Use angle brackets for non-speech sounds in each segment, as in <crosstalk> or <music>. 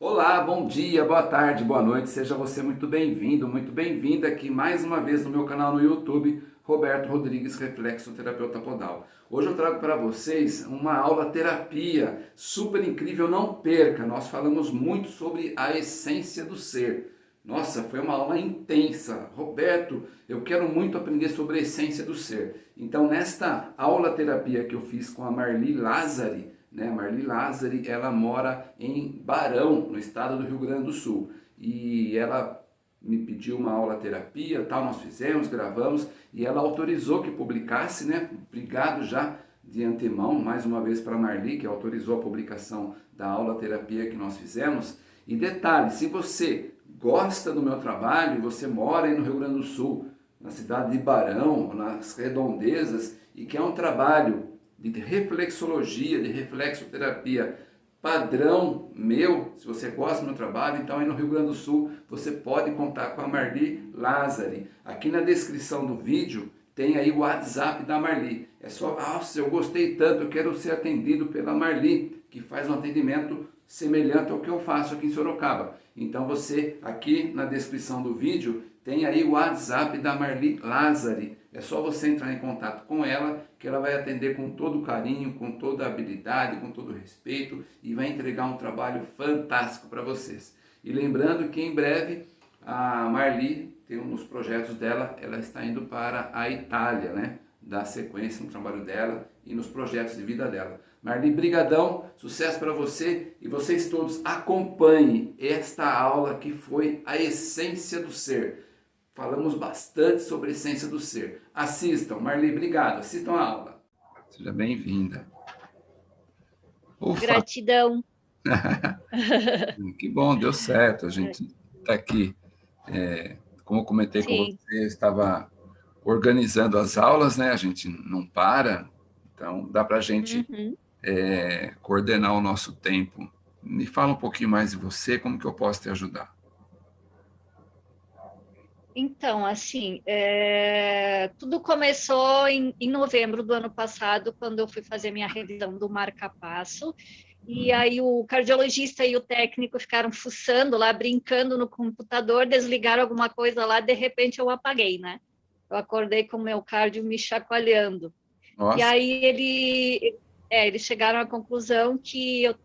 Olá, bom dia, boa tarde, boa noite, seja você muito bem-vindo, muito bem-vinda aqui mais uma vez no meu canal no YouTube, Roberto Rodrigues, Reflexoterapeuta Podal. Hoje eu trago para vocês uma aula terapia super incrível, não perca, nós falamos muito sobre a essência do ser. Nossa, foi uma aula intensa. Roberto, eu quero muito aprender sobre a essência do ser. Então, nesta aula terapia que eu fiz com a Marli Lázari, né? Marli Lázari, ela mora em Barão, no estado do Rio Grande do Sul. E ela me pediu uma aula terapia, tal, nós fizemos, gravamos, e ela autorizou que publicasse, né? Obrigado já de antemão, mais uma vez para Marli, que autorizou a publicação da aula terapia que nós fizemos. E detalhe, se você gosta do meu trabalho, você mora aí no Rio Grande do Sul, na cidade de Barão, nas redondezas, e quer um trabalho de reflexologia, de reflexoterapia padrão meu, se você gosta do meu trabalho, então aí no Rio Grande do Sul você pode contar com a Marli Lázari. Aqui na descrição do vídeo tem aí o WhatsApp da Marli. É só, nossa, eu gostei tanto, eu quero ser atendido pela Marli, que faz um atendimento semelhante ao que eu faço aqui em Sorocaba. Então você, aqui na descrição do vídeo, tem aí o WhatsApp da Marli Lázari. É só você entrar em contato com ela, que ela vai atender com todo carinho, com toda habilidade, com todo respeito e vai entregar um trabalho fantástico para vocês. E lembrando que em breve a Marli tem um dos projetos dela, ela está indo para a Itália, né? Dar sequência no trabalho dela e nos projetos de vida dela. Marli, brigadão, sucesso para você e vocês todos acompanhem esta aula que foi a essência do ser. Falamos bastante sobre a essência do ser. Assistam. Marli, obrigado. Assistam a aula. Seja bem-vinda. Gratidão. <laughs> que bom, deu certo. A gente está aqui. É, como eu comentei Sim. com você, eu estava organizando as aulas, né? A gente não para. Então, dá para a gente uhum. é, coordenar o nosso tempo. Me fala um pouquinho mais de você, como que eu posso te ajudar. Então, assim, é... tudo começou em, em, novembro do ano passado, quando eu fui fazer minha revisão do marca-passo, e aí o cardiologista e o técnico ficaram fuçando lá, brincando no computador, desligaram alguma coisa lá, de repente eu apaguei, né? Eu acordei com o meu cardio me chacoalhando. Nossa. E aí ele, é, eles chegaram à conclusão que eu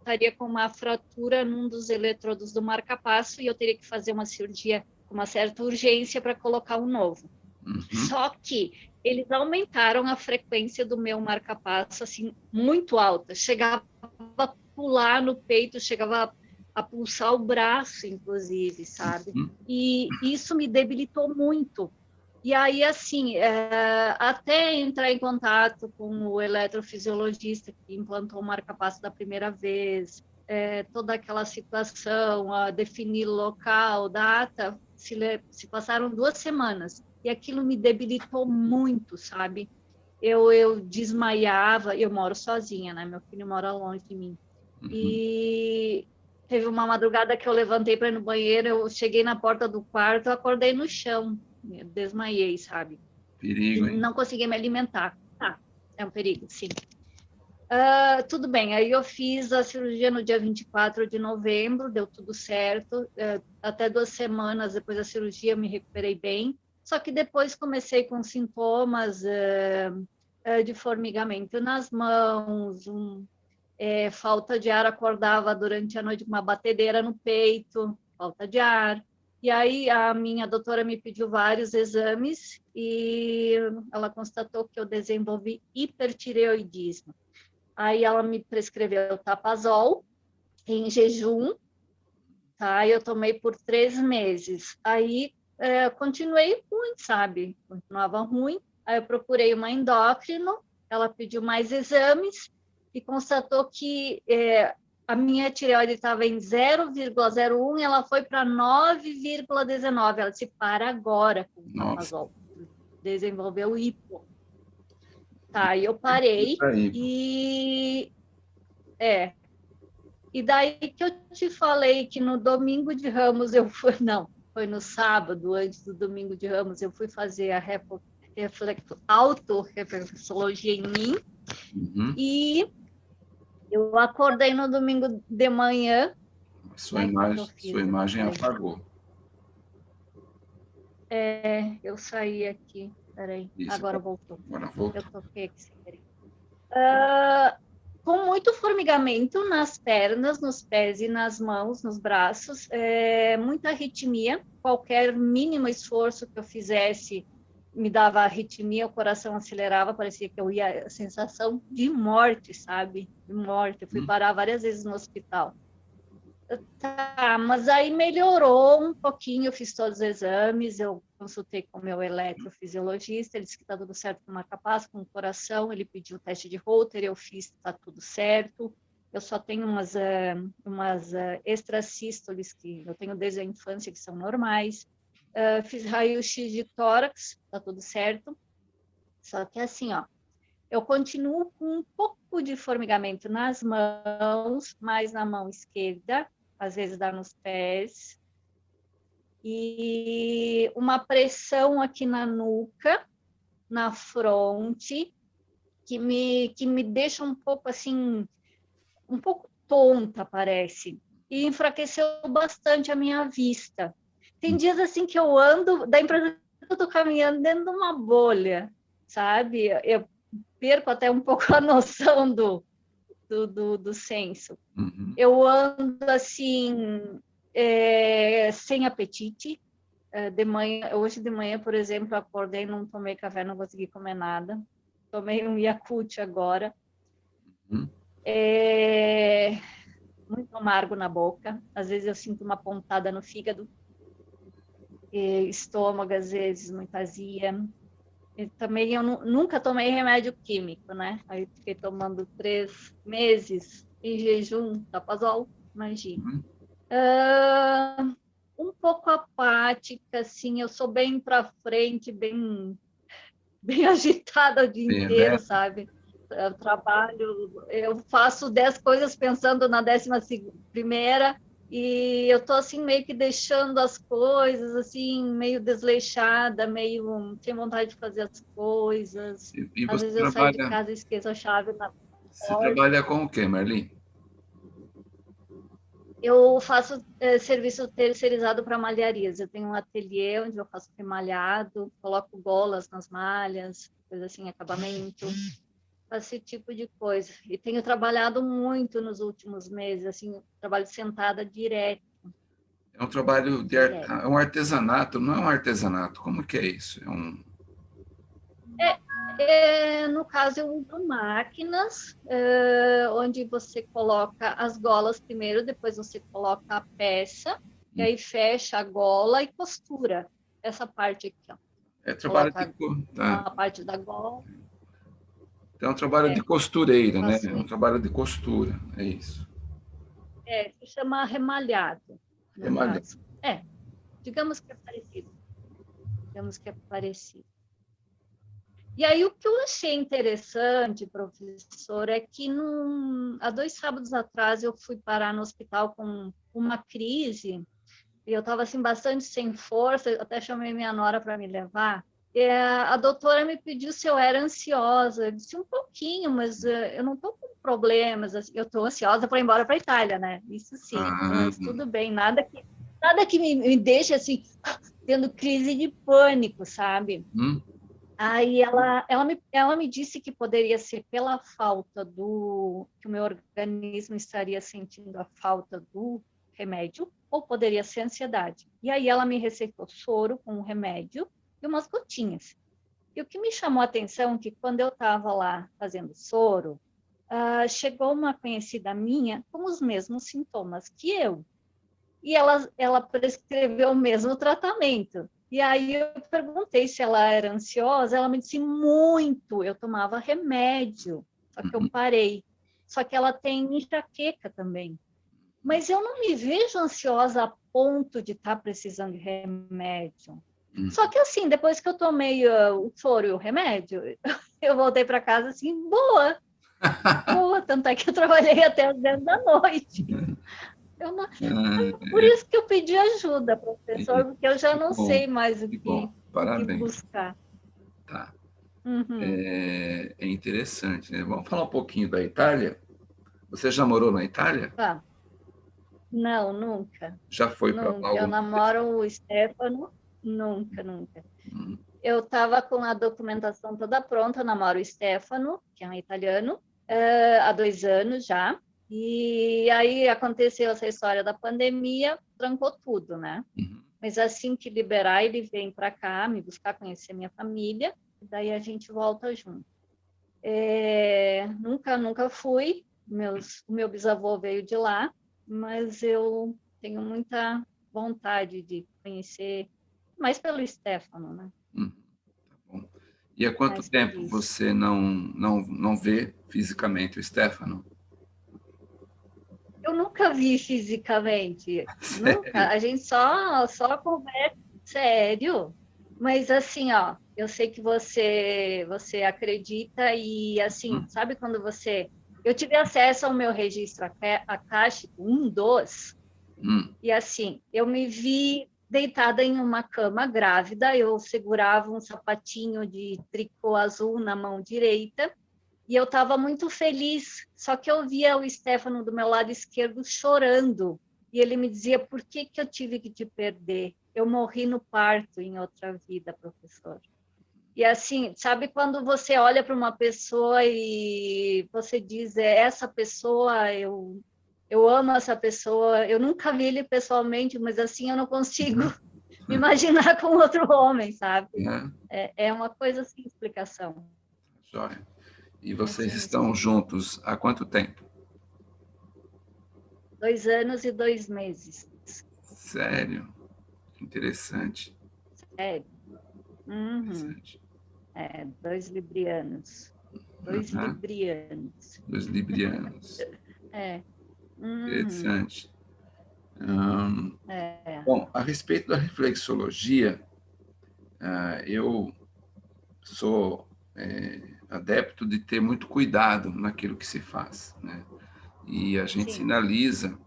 estaria com uma fratura num dos eletrodos do marca-passo e eu teria que fazer uma cirurgia uma certa urgência para colocar um novo. Uhum. Só que eles aumentaram a frequência do meu marca-passo assim muito alta, chegava a pular no peito, chegava a, pulsar o braço, inclusive, sabe? Uhum. E isso me debilitou muito. E aí, assim, é, até entrar em contato com o eletrofisiologista que implantou o marca-passo da primeira vez, é, toda aquela situação, a definir local, data, se, se passaram duas semanas e aquilo me debilitou muito, sabe? Eu, eu desmaiava, eu moro sozinha, né? Meu filho mora longe de mim. Uhum. E teve uma madrugada que eu levantei para ir no banheiro, eu cheguei na porta do quarto, eu acordei no chão, desmaiei, sabe? Perigo, hein? Não consegui me alimentar. Ah, é um perigo, sim. Uh, tudo bem, aí eu fiz a cirurgia no dia 24 de novembro, deu tudo certo. Uh, até duas semanas depois da cirurgia me recuperei bem. Só que depois comecei com sintomas uh, de formigamento nas mãos, um, é, falta de ar, acordava durante a noite com uma batedeira no peito, falta de ar. E aí a minha doutora me pediu vários exames e ela constatou que eu desenvolvi hipertireoidismo. Aí ela me prescreveu tapazol em jejum, tá? Eu tomei por três meses. Aí é, continuei ruim, sabe? Continuava ruim. Aí eu procurei uma endócrino, ela pediu mais exames e constatou que é, a minha tireoide estava em 0,01 e ela foi para 9,19. Ela disse, para agora com o tapazol. Desenvolveu hipo. Tá, e eu parei e... É. E daí que eu te falei que no domingo de Ramos eu fui... <laughs> Não, foi no sábado, antes do domingo de Ramos, eu fui fazer a reflexo, auto-reflexologia em mim. Uhum. E eu acordei no domingo de manhã Sua imagem, sua imagem apagou. É, eu saí aqui. Peraí, Isso, agora voltou. Agora voltou. Eu toquei aqui sem querer. Uh, com muito formigamento nas pernas, nos pés e nas mãos, nos braços, é, muita arritmia. Qualquer mínimo esforço que eu fizesse me dava arritmia, o coração acelerava, parecia que eu ia, a sensação de morte, sabe? De morte. Eu fui hum. parar várias vezes no hospital. Tá, mas aí melhorou um pouquinho, eu fiz todos os exames, eu consultei com o meu eletrofisiologista, ele disse que está tudo certo com uma capaz, com o coração, ele pediu o teste de Holter, eu fiz, está tudo certo. Eu só tenho umas, uh, umas uh, extrasístoles que eu tenho desde a infância, que são normais. Uh, fiz raio-x de tórax, está tudo certo. Só que assim, ó, eu continuo com um pouco de formigamento nas mãos, mais na mão esquerda, às vezes dá nos pés, e uma pressão aqui na nuca, na fronte, que me, que me deixa um pouco assim, um pouco tonta, parece. E enfraqueceu bastante a minha vista. Tem dias assim que eu ando, da impressão que eu estou caminhando dentro de uma bolha, sabe? Eu perco até um pouco a <laughs> noção do, do, do, do senso. Uhum. Eu ando assim, é, sem apetite. É, de manhã, hoje de manhã, por exemplo, acordei, não tomei café, não consegui comer nada. Tomei um Yakult agora. Uhum. É, muito amargo na boca. Às vezes eu sinto uma pontada no fígado. estômago, às vezes, muita azia. E também eu nunca tomei remédio químico, né? Aí fiquei tomando três meses em jejum, tapazol, imagina. Uhum. Uh, um pouco apática, assim, eu sou bem para frente, bem, <laughs> bem agitada o dia Sim, inteiro, né? sabe? Eu trabalho, eu faço dez coisas pensando na décima primeira e eu tô assim meio que deixando as coisas assim meio desleixada, meio sem vontade de fazer as coisas. E, e Às vezes trabalha... eu saio de casa e esqueço a chave na Você porta. trabalha com o quê, Marli? Eu faço é, serviço terceirizado para malharias. Eu tenho um ateliê onde eu faço remalhado, coloco golas nas malhas, coisa assim, acabamento, esse tipo de coisa. E tenho trabalhado muito nos últimos meses, assim, trabalho sentada direto. É um trabalho de é um artesanato, não é um artesanato. Como que é isso? É um é, é, no caso, eu uso máquinas, é, onde você coloca as golas primeiro, depois você coloca a peça, e aí fecha a gola e costura essa parte aqui. Ó. É trabalho de... Tá. A parte da gola. Então, é um trabalho é. de costureira, né? É um trabalho de costura, é isso. É, se chama remalhado. Remalhado. É, digamos que é parecido. Digamos que é parecido. E aí, o que eu achei interessante, professor, é que num, há dois sábados atrás eu fui parar no hospital com uma crise, e eu estava assim, bastante sem força, até chamei minha nora para me levar. E a, doutora me pediu se eu era ansiosa. Eu disse um pouquinho, mas uh, eu não estou com problemas. Assim, eu estou ansiosa para ir embora para a Itália, né? Isso sim, ah, mas tudo bem, nada que, nada que me, me deixe assim, tendo crise de pânico, sabe? Hum. Aí ela, ela, me, ela me disse que poderia ser pela falta do... que o meu organismo estaria sentindo a falta do remédio, ou poderia ser ansiedade. E aí ela me receitou soro com um remédio e umas gotinhas. E o que me chamou a atenção é que quando eu estava lá fazendo soro, uh, chegou uma conhecida minha com os mesmos sintomas que eu. E ela, ela prescreveu o mesmo tratamento. E aí eu perguntei se ela era ansiosa, ela me disse muito, eu tomava remédio, só que eu uhum. parei. Só que ela tem enxaqueca também. Mas eu não me vejo ansiosa a ponto de estar tá precisando de remédio. Uhum. Só que assim, depois que eu tomei uh, o soro e o remédio, <laughs> eu voltei para casa assim, boa. <laughs> boa, tanto é que eu trabalhei até as 10 da noite. Não... É, Por isso que eu pedi ajuda, professor, porque eu já não sei mais o que, que, que buscar. Tá. Uhum. É, é, interessante, né? Vamos falar um pouquinho da Itália. Você já morou na Itália? Tá. Não, nunca. Já foi para lá? Eu namoro o Stefano, nunca, nunca. Hum. Eu estava com a documentação toda pronta, namoro o Stefano, que é um italiano, uh, há dois anos já. E aí aconteceu essa história da pandemia, trancou tudo, né? Uhum. Mas assim que liberar, ele vem para cá me buscar conhecer minha família, daí a gente volta junto. É, nunca, nunca fui. Meus, o meu bisavô veio de lá, mas eu tenho muita vontade de conhecer, mais pelo Stefano, né? Hum, tá bom. E há quanto mais tempo você não, não, não vê fisicamente o Stefano? Eu nunca vi fisicamente, <laughs> sério? nunca. A gente só, só conversa sério. Mas assim, ó, eu sei que você você acredita e assim, hum. sabe quando você eu tive acesso ao meu registro acástico, um dos, hum. e assim, eu me vi deitada em uma cama grávida, eu segurava um sapatinho de tricô azul na mão direita, e eu estava muito feliz, só que eu via o Stefano do meu lado esquerdo chorando, e ele me dizia, por que, que eu tive que te perder? Eu morri no parto em outra vida, professor. E assim, sabe quando você olha para uma pessoa e você diz, é essa pessoa, eu, eu amo essa pessoa, eu nunca vi ele pessoalmente, mas assim eu não consigo me <laughs> imaginar com outro homem, sabe? É, é, é uma coisa sem explicação. Jóia. E vocês estão juntos há quanto tempo? Dois anos e dois meses. Sério? Interessante. Sério. Uhum. Interessante. É, dois librianos. Dois uhum. librianos. Dois librianos. é. Uhum. Interessante. Um, é. Bom, a respeito da reflexologia, uh, eu sou é, adepto de ter muito cuidado naquilo que se faz. Né? E a gente Sim. sinaliza,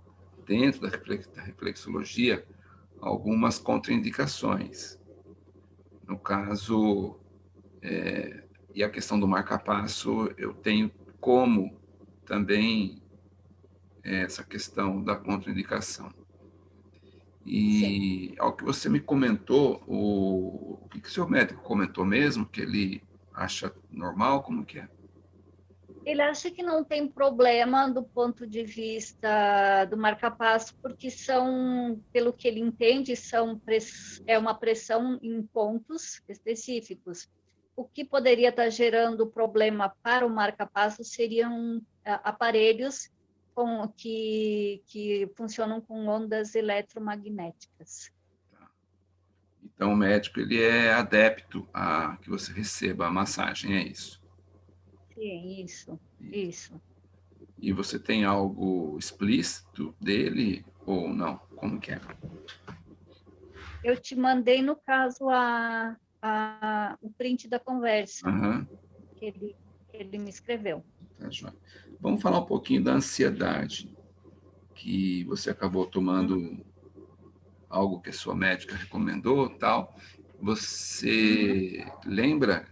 dentro da reflexologia, algumas contraindicações. No caso, é, e a questão do marca-passo, eu tenho como também essa questão da contraindicação. E Sim. ao que você me comentou, o, o que, que o seu médico comentou mesmo, que ele acha normal, como que é? Ele acha que não tem problema do ponto de vista do marca-passo, porque são, pelo que ele entende, são é uma pressão em pontos específicos o que poderia estar gerando problema para o marca-passo seriam aparelhos com, que, que funcionam com ondas eletromagnéticas. Tá. Então, o médico ele é adepto a que você receba a massagem, é isso? Sim, isso, isso. E você tem algo explícito dele ou não? Como que é? Eu te mandei, no caso, a, a, o print da conversa uhum. que, ele, que ele me escreveu. Tá, João. Vamos falar um pouquinho da ansiedade, que você acabou tomando algo que a sua médica recomendou, tal. Você lembra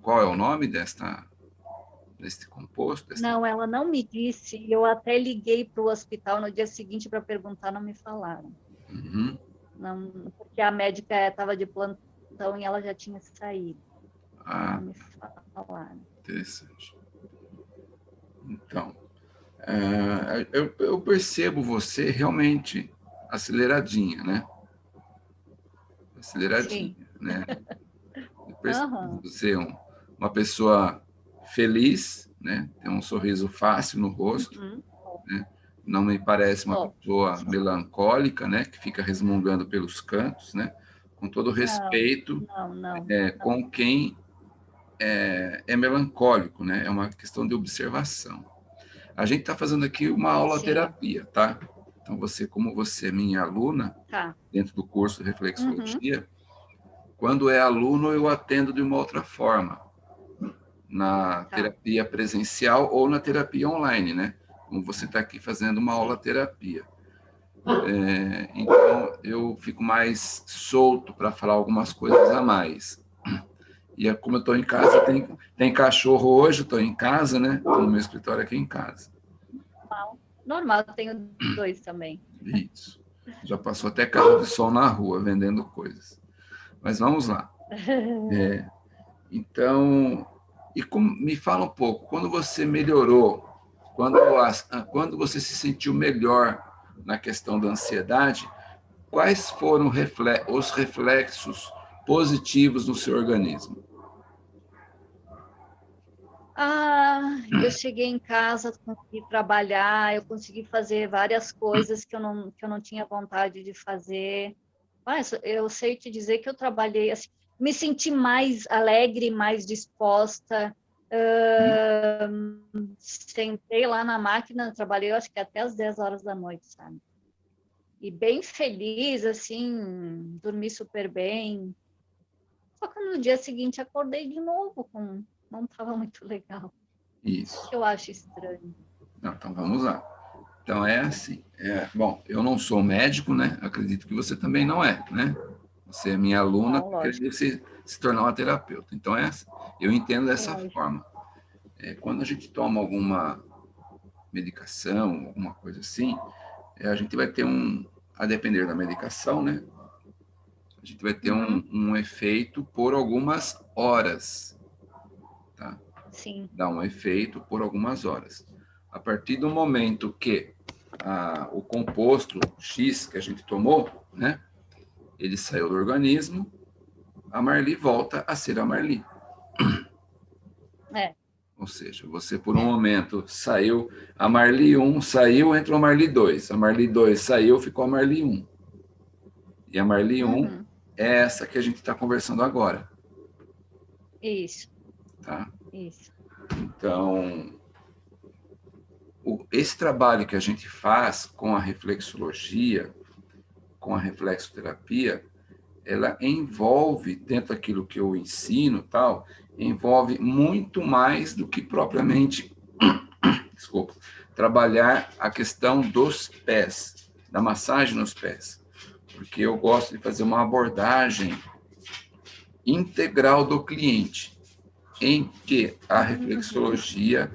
qual é o nome desta deste composto? Desta... Não, ela não me disse. Eu até liguei para o hospital no dia seguinte para perguntar, não me falaram. Uhum. Não, porque a médica estava de plantão e ela já tinha saído. Ah, me interessante. Então, é, eu, eu, percebo você realmente aceleradinha, né? Aceleradinha, Sim. né? Eu percebo uhum. você um, uma pessoa feliz, né? Tem um sorriso fácil no rosto, uhum. né? Não me parece uma oh. pessoa melancólica, né? Que fica resmungando pelos cantos, né? com todo respeito não, não, é, com quem é, é, melancólico, né? É uma questão de observação. A gente está fazendo aqui uma aula Sim. terapia, tá? Então, você, como você é minha aluna, tá. dentro do curso de reflexologia, uhum. quando é aluno, eu atendo de uma outra forma, na tá. terapia presencial ou na terapia online, né? Como você está aqui fazendo uma aula terapia. É, então, eu fico mais solto para falar algumas coisas a mais. E é como eu estou em casa, tem, tem cachorro hoje, estou em casa, né? Estou no meu escritório aqui em casa. Normal, normal, tenho dois também. Isso. Já passou até carro de som na rua vendendo coisas. Mas vamos lá. <laughs> É, então, e me fala um pouco, quando você melhorou, quando, quando você se sentiu melhor na questão da ansiedade, quais foram os reflexos positivos no seu organismo? Ah, eu cheguei em casa, consegui trabalhar, eu consegui fazer várias coisas que eu não, que eu não tinha vontade de fazer. Mas eu sei te dizer que eu trabalhei, assim, me senti mais alegre, mais disposta. Uh, sentei lá na máquina, trabalhei, acho que até as 10 horas da noite, sabe? E bem feliz, assim, dormi super bem. Só que no dia seguinte acordei de novo com não estava muito legal. Isso. Eu acho estranho. Não, então vamos lá. Então é assim. É, bom, eu não sou médico, né? Acredito que você também não é, né? Você é minha aluna, quer se, se tornar uma terapeuta. Então é assim. Eu entendo dessa lógico. forma. É, quando a gente toma alguma medicação, alguma coisa assim, é, a gente vai ter um, a depender da medicação, né? A gente vai ter um, uhum. um efeito por algumas horas. Tá? Sim. Dá um efeito por algumas horas. A partir do momento que a, o composto X que a gente tomou, né, ele saiu do organismo, a Marli volta a ser a Marli. É. Ou seja, você por um momento saiu, a Marli 1 saiu, entrou a Marli 2. A Marli 2 saiu, ficou a Marli 1. E a Marli 1 uhum. Essa que a gente está conversando agora. Isso. Tá? Isso. Então, o, esse trabalho que a gente faz com a reflexologia, com a reflexoterapia, ela envolve, dentro daquilo que eu ensino tal, envolve muito mais do que propriamente, <coughs> desculpa, trabalhar a questão dos pés, da massagem nos pés. Porque eu gosto de fazer uma abordagem integral do cliente em que a reflexologia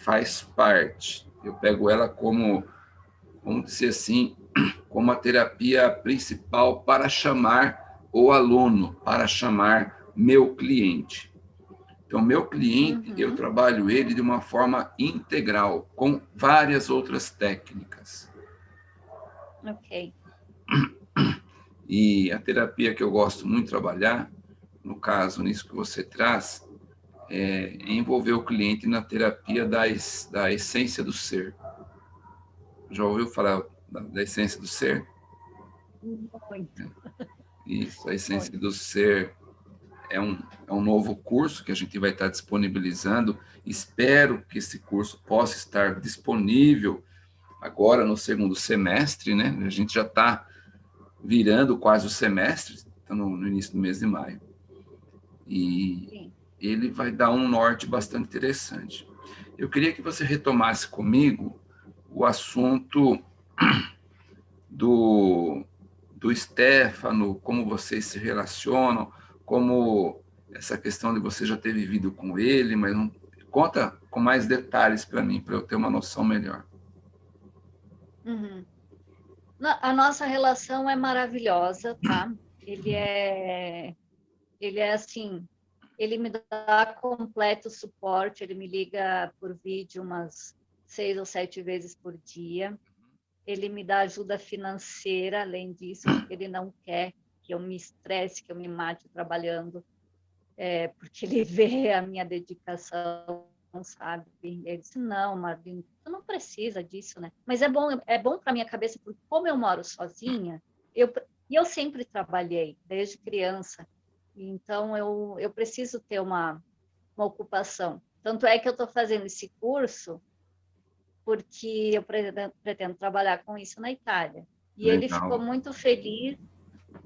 faz parte. Eu pego ela como, vamos dizer assim, <clears throat> como a terapia principal para chamar o aluno, para chamar meu cliente. Então, meu cliente, uhum. eu trabalho ele de uma forma integral, com várias outras técnicas. Ok. <clears throat> E a terapia que eu gosto muito de trabalhar, no caso, nisso que você traz, é, envolver o cliente na terapia da, da essência do ser. Já ouviu falar da, da essência do ser? Muito. Isso, a essência Muito. do ser é um, é um novo curso que a gente vai estar disponibilizando. Espero que esse curso possa estar disponível agora no segundo semestre, né? A gente já está virando quase o semestre, está no, no, início do mês de maio. E Sim ele vai dar um norte bastante interessante. Eu queria que você retomasse comigo o assunto <clears throat> do, do Stefano, como vocês se relacionam, como essa questão de você já ter vivido com ele, mas não, conta com mais detalhes para mim, para eu ter uma noção melhor. Uhum. A nossa relação é maravilhosa, tá? Ele é, ele é assim, ele me dá completo suporte, ele me liga por vídeo umas seis ou sete vezes por dia. Ele me dá ajuda financeira, além disso, porque ele não quer que eu me estresse, que eu me mate trabalhando, é, porque ele <laughs> vê a minha dedicação, sabe? Ele disse, não, Marlene, tu não precisa disso, né? Mas é bom, é bom para minha cabeça, porque como eu moro sozinha, eu, e eu sempre trabalhei, desde criança, então, eu, eu preciso ter uma, uma ocupação. Tanto é que eu estou fazendo esse curso porque eu pretendo, pretendo, trabalhar com isso na Itália. E Legal. ele ficou muito feliz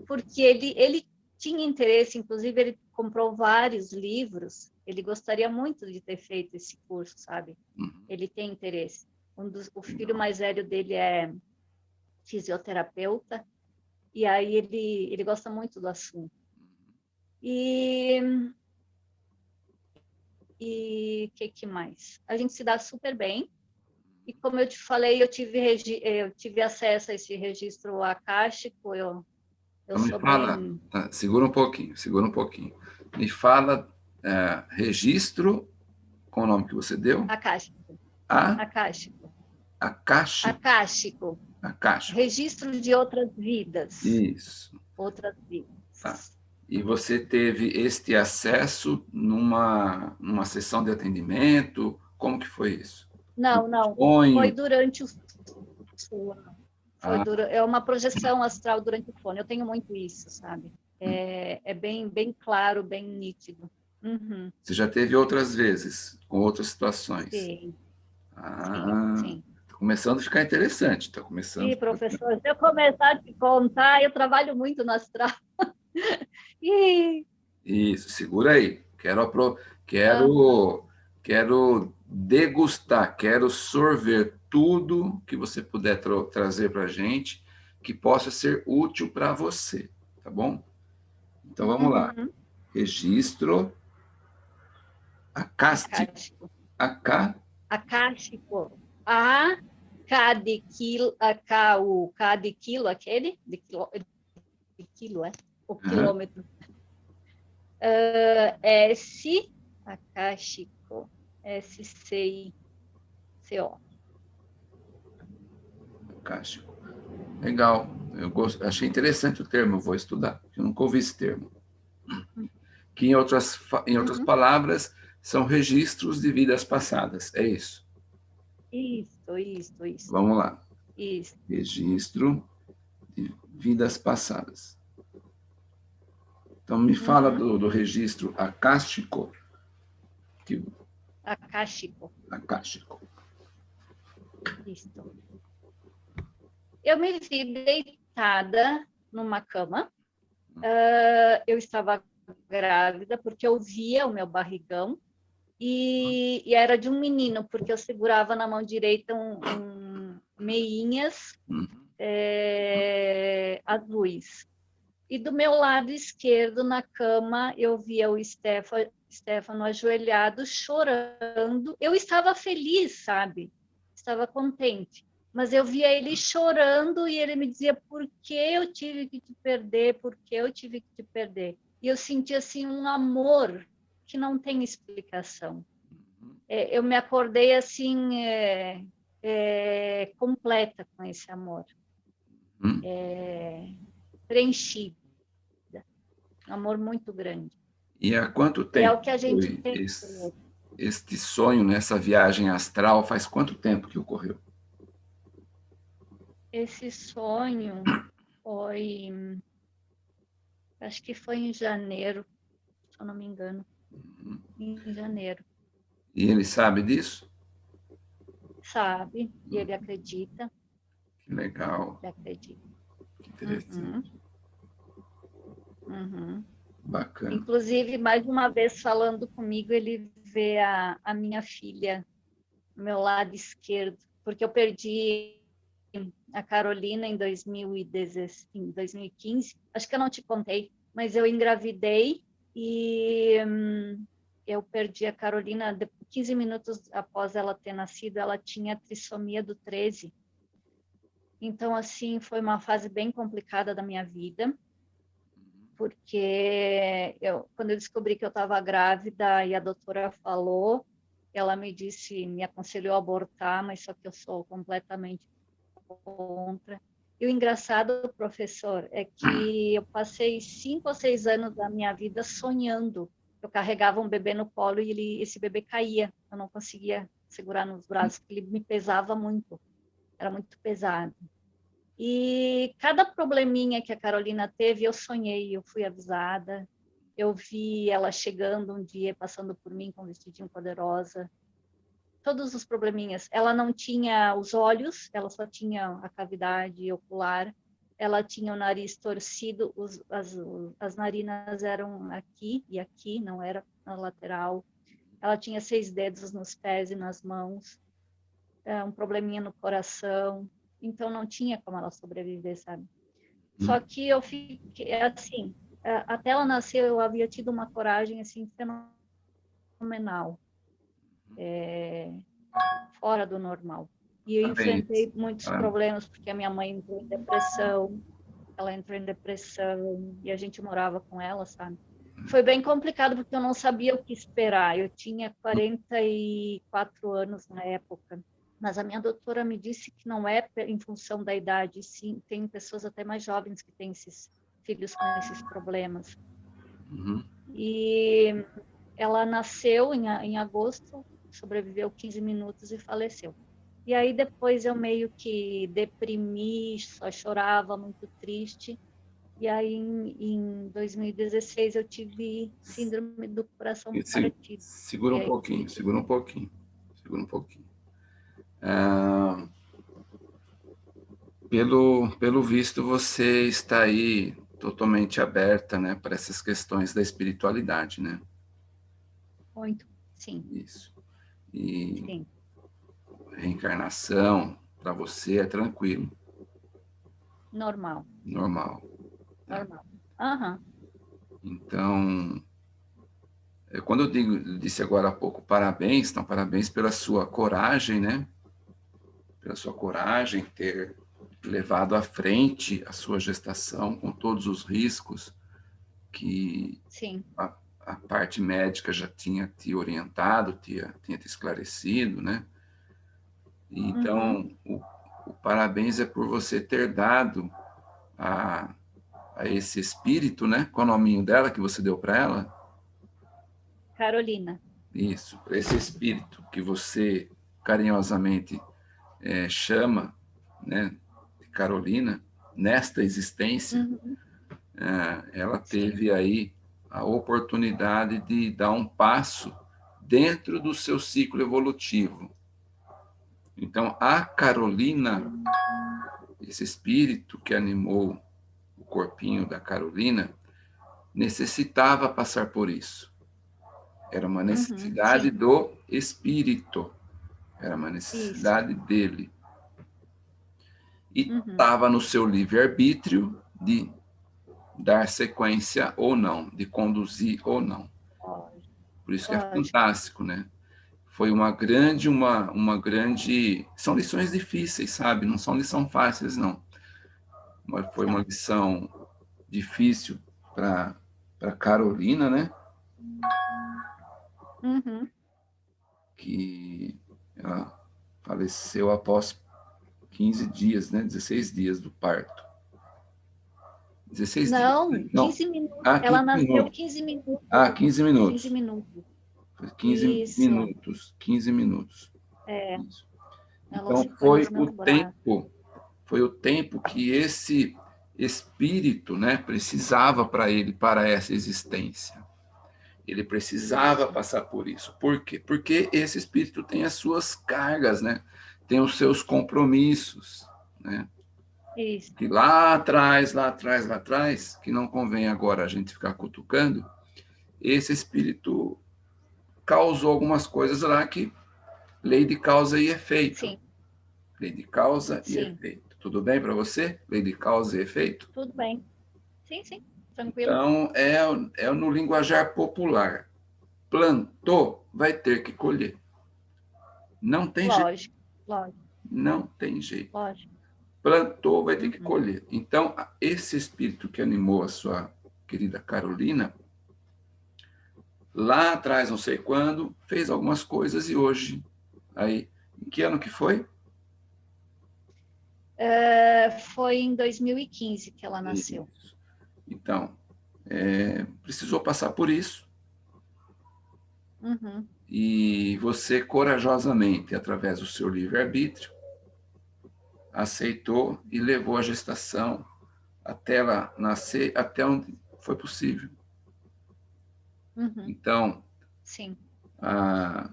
porque ele, ele tinha interesse, inclusive ele comprou vários livros, ele gostaria muito de ter feito esse curso, sabe? Uhum. Ele tem interesse. Um dos, o filho mais velho dele é fisioterapeuta, e aí ele, ele gosta muito do assunto. E e que, que mais? A gente se dá super bem. E como eu te falei, eu tive, eu tive acesso a esse registro acástico, eu, eu então, me fala, bem... tá, segura um pouquinho, segura um pouquinho. Me fala é, registro, qual o nome que você deu? Acástico. A? Acástico. Acástico. Acástico. Acástico. Registro de outras vidas. Isso. Outras vidas. Tá. E você teve este acesso numa, numa sessão de atendimento? Como que foi isso? Não, não. Foi durante o foi ah. dura... É uma projeção astral durante o sono. Eu tenho muito isso, sabe? É, é bem, bem claro, bem nítido. Uhum. Você já teve outras vezes, com outras situações? Sim. Ah, sim, sim. Tá começando a ficar interessante, está começando. Sim, professor, se eu começar a te contar, eu trabalho muito no astral. <laughs> e... Isso, segura aí. Quero, apro... quero, ah. quero degustar, quero sorver tudo que você puder tra trazer para a gente que possa ser útil para você, tá bom? Então, vamos uhum. lá. Registro acástico. Acá... Acástico. A, K de quilo, a, K, o K de quilo, aquele? De quilo, de quilo é? O quilômetro. Uh, S, acástico, S-C-I-C-O. Acástico. Legal. Eu achei interessante o termo, vou estudar. Eu nunca ouvi esse termo. Que, em outras, em outras uhum. palavras, são registros de vidas passadas. É isso? Isso, isso, isso. Vamos lá. Isso. Registro de vidas passadas. Então, me fala uhum. do, do, registro acástico. Que... Acástico. Acástico. Isso. Eu me vi deitada numa cama. Uh, eu estava grávida porque eu via o meu barrigão e, e, era de um menino, porque eu segurava na mão direita um, um meinhas é, azuis. E do meu lado esquerdo, na cama, eu via o Stefano, Stefano ajoelhado, chorando. Eu estava feliz, sabe? Estava contente. Mas eu via ele chorando e ele me dizia por que eu tive que te perder, por que eu tive que te perder. E eu senti assim um amor que não tem explicação. É, eu me acordei assim é, é, completa com esse amor, hum. é, preenchida, um amor muito grande. E há quanto tempo? É o que a gente tem. Esse, este sonho nessa viagem astral faz quanto tempo que ocorreu? Esse sonho foi, acho que foi em janeiro, se eu não me engano em janeiro. E ele sabe disso? Sabe, e ele acredita. Que legal. Ele acredita. Que interessante. Uhum. Uhum. Bacana. Inclusive, mais uma vez falando comigo, ele vê a, a minha filha no meu lado esquerdo, porque eu perdi a Carolina em, 2015, em 2015. Acho que eu não te contei, mas eu engravidei e hum, eu perdi a Carolina 15 minutos após ela ter nascido, ela tinha trissomia do 13. Então, assim, foi uma fase bem complicada da minha vida, porque eu, quando eu descobri que eu estava grávida e a doutora falou, ela me disse, me aconselhou a abortar, mas só que eu sou completamente contra. E o engraçado, professor, é que eu passei cinco ou seis anos da minha vida sonhando. Eu carregava um bebê no colo e ele, esse bebê caía. Eu não conseguia segurar nos braços, porque ele me pesava muito. Era muito pesado. E cada probleminha que a Carolina teve, eu sonhei, eu fui avisada. Eu vi ela chegando um dia, passando por mim com um vestidinho poderosa todos os probleminhas. Ela não tinha os olhos, ela só tinha a cavidade ocular, ela tinha o nariz torcido, os, as, as narinas eram aqui e aqui, não era na lateral. Ela tinha seis dedos nos pés e nas mãos, é, um probleminha no coração, então não tinha como ela sobreviver, sabe? Hum. Só que eu fiquei assim, é, até ela nascer eu havia tido uma coragem assim fenomenal é, fora do normal. E eu enfrentei muitos ah. problemas, porque a minha mãe entrou em depressão, ela entrou em depressão e a gente morava com ela, sabe? Foi bem complicado porque eu não sabia o que esperar. Eu tinha 44 anos na época, mas a minha doutora me disse que não é em função da idade, sim, tem pessoas até mais jovens que têm esses filhos com esses problemas. Uhum. E ela nasceu em, em agosto, sobreviveu 15 minutos e faleceu. E aí depois eu meio que deprimi, só chorava, muito triste. E aí em, em 2016 eu tive síndrome do coração partido. Segura um aí, pouquinho, segura um pouquinho, segura um pouquinho. Ah, pelo, pelo visto, você está aí totalmente aberta né, para essas questões da espiritualidade, né? Muito, sim. Isso. E sim reencarnação, para você é tranquilo? Normal. Normal. Normal. Uhum. Então, é, quando eu digo, disse agora há pouco parabéns, então parabéns pela sua coragem, né? Pela sua coragem ter levado à frente a sua gestação com todos os riscos que a, a, parte médica já tinha te orientado, tinha, tinha te esclarecido, né? Então, uhum. o, o, parabéns é por você ter dado a, a esse espírito, né? Qual é o nominho dela que você deu para ela? Carolina. Isso, esse espírito que você carinhosamente é, chama, né, de Carolina, nesta existência, uhum. é, ela teve aí a oportunidade de dar um passo dentro do seu ciclo evolutivo. Então, a Carolina, esse espírito que animou o corpinho da Carolina, necessitava passar por isso. Era uma uhum, necessidade uhum, do espírito, era uma necessidade isso. dele. E estava uhum. no seu livre-arbítrio de dar sequência ou não, de conduzir ou não. Por isso que é fantástico, né? foi uma grande, uma, uma grande... São lições difíceis, sabe? Não são lições fáceis, não. Mas foi uma lição difícil para Carolina, né? Uhum. Que ela faleceu após 15 dias, né? 16 dias do parto. 16 não, dias? Não, 15 minutos. Ah, 15 ela nasceu minutos. 15 minutos. Ah, 15 minutos. 15 minutos. 15 Isso. minutos, 15 minutos. É. Então foi o tempo, foi o tempo que esse espírito, né, precisava para ele, para essa existência. Ele precisava passar por isso. Por quê? Porque esse espírito tem as suas cargas, né? Tem os seus compromissos, né? Isso. Que lá atrás, lá atrás, lá atrás, que não convém agora a gente ficar cutucando, esse espírito causou algumas coisas lá que lei de causa e efeito. Sim. Lei de causa sim. e efeito. Tudo bem para você? Lei de causa e efeito? Tudo bem. Sim, sim. Tranquilo. Então, é, é no linguajar popular. Plantou, vai ter que colher. Não tem lógico, jeito. Lógico, Não tem jeito. Lógico. Plantou, vai ter que uhum. colher. Então, esse espírito que animou a sua querida Carolina, lá atrás, não sei quando, fez algumas coisas e hoje, aí, em que ano que foi? É, foi em 2015 que ela nasceu. Isso. Então, é, precisou passar por isso. Uhum. E você, corajosamente, através do seu livre-arbítrio, aceitou e levou a gestação até ela nascer, até onde foi possível. Uhum. Então, Sim. Ah,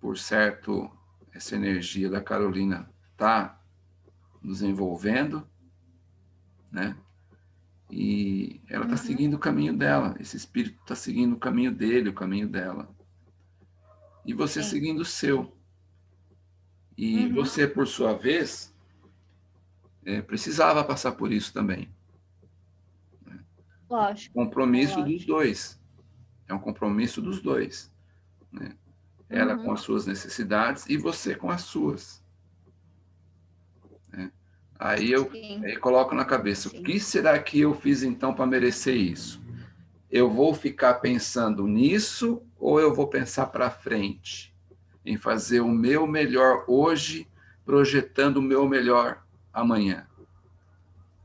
por certo, essa energia da Carolina está nos envolvendo, né? E ela está uhum. seguindo o caminho dela, esse espírito está seguindo o caminho dele, o caminho dela. E você Sim. seguindo o seu. E uhum. você, por sua vez, é, precisava passar por isso também. Lógico. Compromisso Lógico. dos dois. É um compromisso dos dois. Né? ela uhum. com as suas necessidades e você com as suas. É. Aí eu aí coloco na cabeça, Sim. o que será que eu fiz então para merecer isso? Eu vou ficar pensando nisso ou eu vou pensar para frente? Em fazer o meu melhor hoje, projetando o meu melhor amanhã?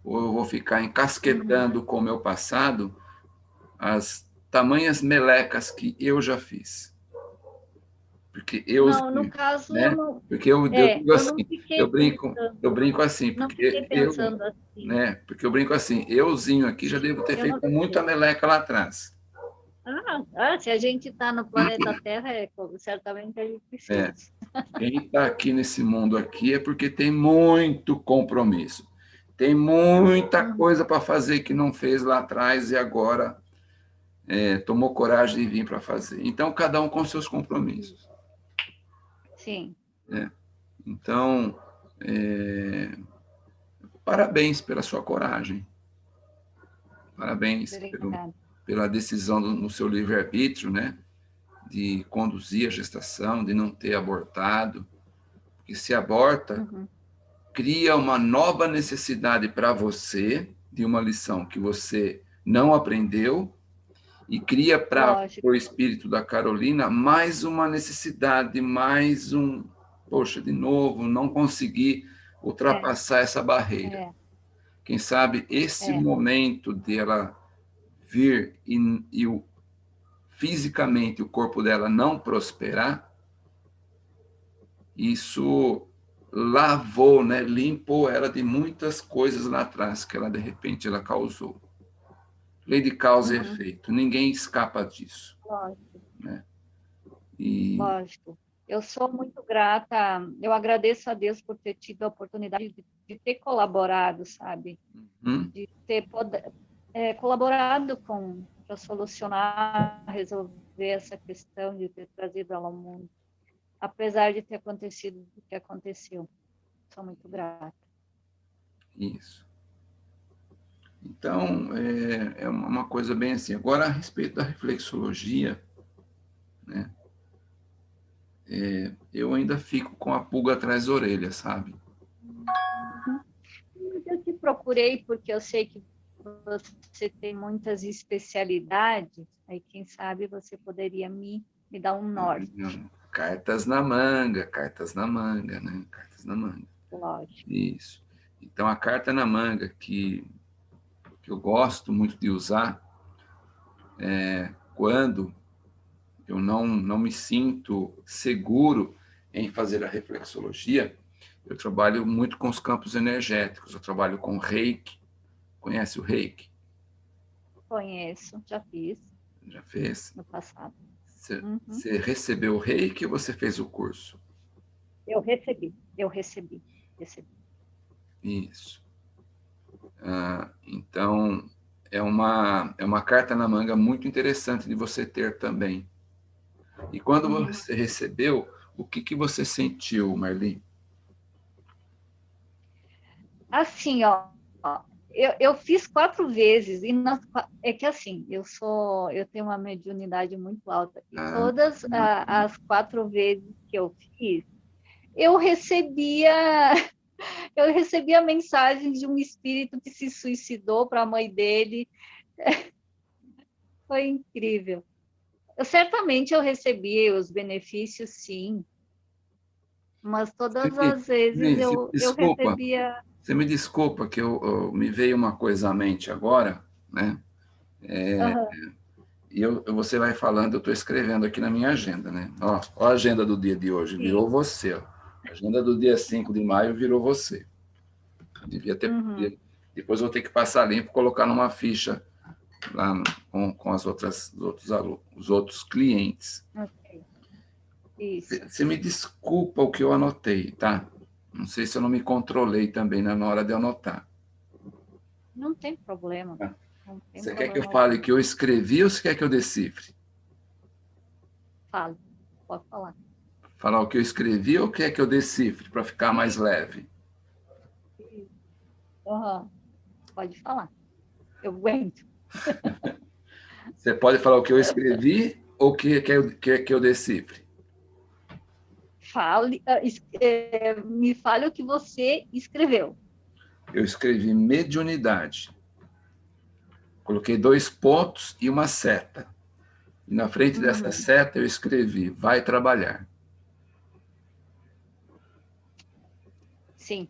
Ou eu vou ficar encasquetando com o meu passado as tamanhas melecas que eu já fiz? Porque eu, não, no caso, né? não, porque eu, é, eu, digo assim, eu, brinco, pensando, eu brinco assim, porque eu, assim. né? Porque eu brinco assim, euzinho aqui já devo ter eu feito muita meleca lá atrás. Ah, ah se a gente está no planeta Terra, é, certamente a gente precisa. É. Quem está aqui nesse mundo aqui é porque tem muito compromisso. Tem muita coisa para fazer que não fez lá atrás e agora é, tomou coragem de vir para fazer. Então, cada um com seus compromissos. Sim. É. Então, é... parabéns pela sua coragem. Parabéns pelo, pela decisão do, no seu livre-arbítrio, né? De conduzir a gestação, de não ter abortado. Porque se aborta, uhum. cria uma nova necessidade para você, de uma lição que você não aprendeu, e cria para o espírito da Carolina mais uma necessidade, mais um, poxa, de novo, não conseguir ultrapassar é. essa barreira. É. Quem sabe esse é. momento dela vir e, e o, fisicamente o corpo dela não prosperar, isso lavou, né, limpou ela de muitas coisas lá atrás que ela, de repente, ela causou. Lei de causa uhum. e efeito. Ninguém escapa disso. Lógico. Né? E... Lógico. Eu sou muito grata, eu agradeço a Deus por ter tido a oportunidade de, de ter colaborado, sabe? Uhum. De ter poder, é, colaborado com para solucionar, resolver essa questão de ter trazido ela ao mundo, apesar de ter acontecido o que aconteceu. Sou muito grata. Isso. Então, é, é uma coisa bem assim. Agora, a respeito da reflexologia, né? É, eu ainda fico com a pulga atrás da orelha, sabe? Eu te procurei porque eu sei que você tem muitas especialidades, aí quem sabe você poderia me, me dar um norte. Cartas na manga, cartas na manga, né? Cartas na manga. Lógico. Isso. Então, a carta na manga que que eu gosto muito de usar é, quando eu não, não me sinto seguro em fazer a reflexologia, eu trabalho muito com os campos energéticos, eu trabalho com reiki. Conhece o reiki? Conheço, já fiz. Já fez? No passado. Você, uhum. você recebeu o reiki ou você fez o curso? Eu recebi, eu recebi, recebi. Isso. Ah, então, é uma, é uma carta na manga muito interessante de você ter também. E quando uhum. você recebeu, o que, que você sentiu, Marli? Assim, ó, eu, eu fiz quatro vezes, e nas, é que assim, eu sou, eu tenho uma mediunidade muito alta, e ah, todas a, as quatro vezes que eu fiz, eu recebia <laughs> eu recebi a mensagem de um espírito que se suicidou para a mãe dele. <laughs> Foi incrível. Eu, certamente eu recebi os benefícios, sim. Mas todas as vezes eu, eu recebia... Você me desculpa que eu, eu, me veio uma coisa à mente agora, né? É, uhum. E eu, você vai falando, eu estou escrevendo aqui na minha agenda, né? Ó, ó a agenda do dia de hoje, virou você, ó. A agenda do dia 5 de maio virou você. Devia ter. Uhum. Depois vou ter que passar limpo, colocar numa ficha lá no, com, com as outras, os outros alunos, os outros clientes. Ok. Isso. Você me desculpa o que eu anotei, tá? Não sei se eu não me controlei também na hora de anotar. Não tem problema. Ah. Não tem você problema. quer que eu fale que eu escrevi ou você quer que eu decifre? Fale, pode falar. Falar o que eu escrevi ou quer que eu decifre para ficar mais leve? Uhum. Pode falar. Eu aguento. <laughs> Você pode falar o que eu escrevi ou o que quer que, que eu decifre? Fale, ah, é, me fale o que você escreveu. Eu escrevi mediunidade. Coloquei dois pontos e uma seta. E na frente uhum. dessa seta eu escrevi, vai trabalhar. Sim.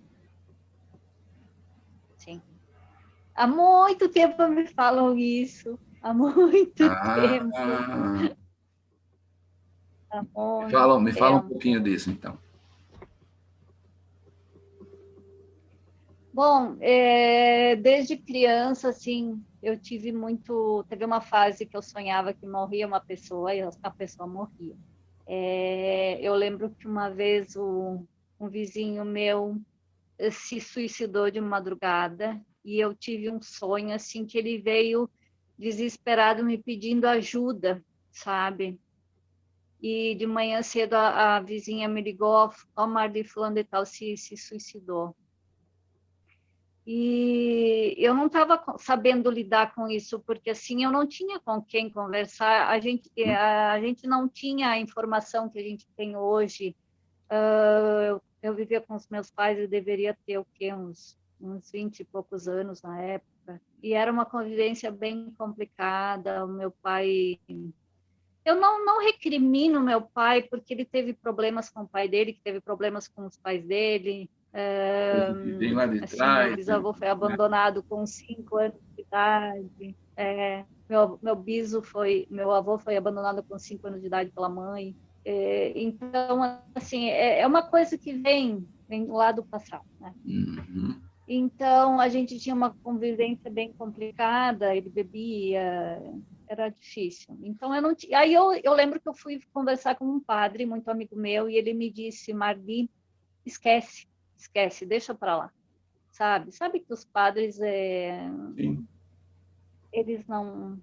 Sim. Há muito tempo me falam isso. Há muito ah, tempo. Há muito fala, me fala um pouquinho disso, então. Bom, é, desde criança, assim, eu tive muito... Teve uma fase que eu sonhava que morria uma pessoa e a pessoa morria. É, eu lembro que uma vez o, um vizinho meu eh, se suicidou de madrugada e eu tive um sonho, assim, que ele veio desesperado me pedindo ajuda, sabe? E de manhã cedo a, a vizinha me ligou, ó, Marli fulano de tal se, se suicidou. E eu não estava sabendo lidar com isso, porque assim eu não tinha com quem conversar, a gente, a, a gente não tinha a informação que a gente tem hoje. Uh, eu, eu, vivia com os meus pais, eu deveria ter o quê? Uns, uns 20 e poucos anos na época. E era uma convivência bem complicada. O meu pai eu não, não recrimino meu pai, porque ele teve problemas com o pai dele, que teve problemas com os pais dele, Vem lá de assim, trás. Meu bisavô foi abandonado com cinco anos de idade. É, meu, meu biso foi, meu avô foi abandonado com cinco anos de idade pela mãe. É, então, assim, é, é, uma coisa que vem, vem lá do passado, né? Uhum. Então, a gente tinha uma convivência bem complicada, ele bebia, era difícil. Então, eu não tinha... Aí eu, eu lembro que eu fui conversar com um padre, muito amigo meu, e ele me disse, Marli, esquece, esquece, deixa para lá, sabe? Sabe que os padres, é, eles não,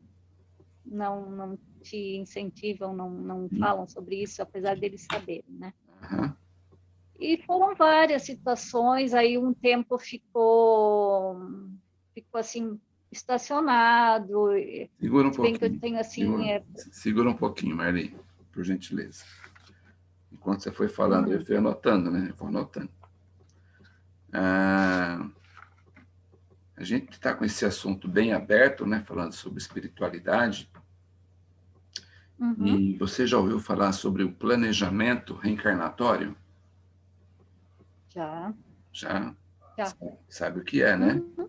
não, não te incentivam, não, não falam sobre isso, apesar deles saberem, né? Uhum. E foram várias situações, aí um tempo ficou, ficou assim, estacionado. Segura um pouquinho. Que eu tenho, assim, segura, é... segura um pouquinho, Marli, por gentileza. Enquanto você foi falando, eu fui anotando, né? Eu vou anotando. Ah, a gente está com esse assunto bem aberto, né, falando sobre espiritualidade. Uhum. E você já ouviu falar sobre o planejamento reencarnatório? Já. Já? Já. Sabe, sabe o que é, né? Uhum.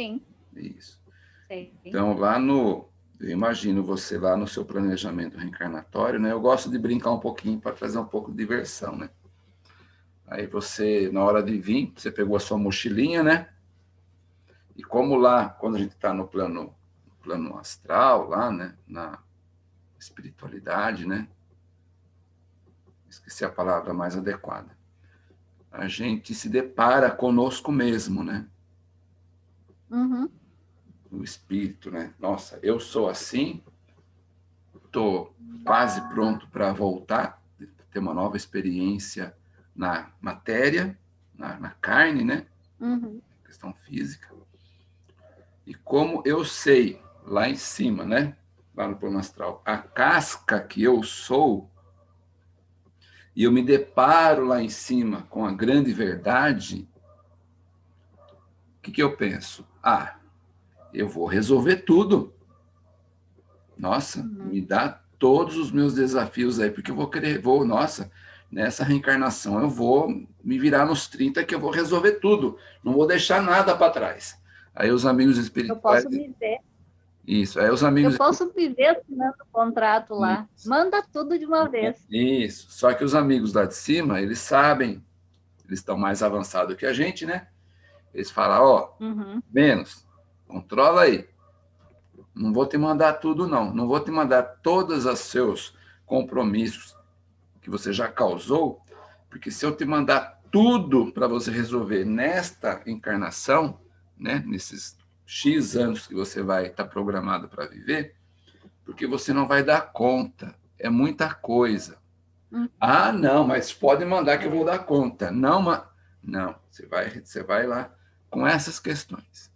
Sim. Isso. Sei. Então, lá no... Eu imagino você lá no seu planejamento reencarnatório, né? Eu gosto de brincar um pouquinho para trazer um pouco de diversão, né? Aí você, na hora de vir, você pegou a sua mochilinha, né? E como lá, quando a gente está no plano, no plano astral, lá, né? Na espiritualidade, né? Esqueci a palavra mais adequada. A gente se depara conosco mesmo, né? Uhum. O espírito, né? Nossa, eu sou assim, estou quase pronto para voltar, ter uma nova experiência na matéria, na, na carne, né? Uhum. Questão física. E como eu sei, lá em cima, né? Lá no plano astral, a casca que eu sou, e eu me deparo lá em cima com a grande verdade, o que, que eu penso? Ah, eu vou resolver tudo. Nossa, uhum. me dá todos os meus desafios aí, porque eu vou querer, vou, nossa, nessa reencarnação eu vou me virar nos 30 que eu vou resolver tudo, não vou deixar nada para trás. Aí os amigos espirituais... Eu posso viver. Isso, aí os amigos... Eu posso viver assinando o contrato lá, Isso. manda tudo de uma vez. Isso, só que os amigos lá de cima, eles sabem, eles estão mais avançados que a gente, né? Eles falam, ó, oh, uhum. menos, controla aí. Não vou te mandar tudo, não. Não vou te mandar todos os seus compromissos, que você já causou, porque se eu te mandar tudo para você resolver nesta encarnação, né, nesses X anos que você vai estar tá programado para viver, porque você não vai dar conta, é muita coisa. Hum. Ah, não, mas pode mandar que eu vou dar conta. Não, mas... não, você vai, você vai lá com essas questões.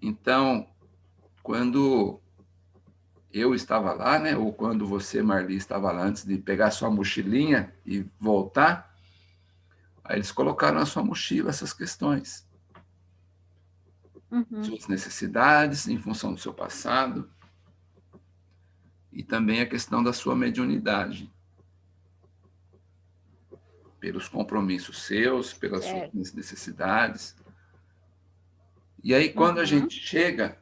Então, quando eu estava lá, né? Ou quando você, Marli, estava lá antes de pegar sua mochilinha e voltar, aí eles colocaram na sua mochila essas questões. Uhum. Suas necessidades em função do seu passado e também a questão da sua mediunidade. Pelos compromissos seus, pelas é. suas necessidades. E aí, quando uhum. a gente chega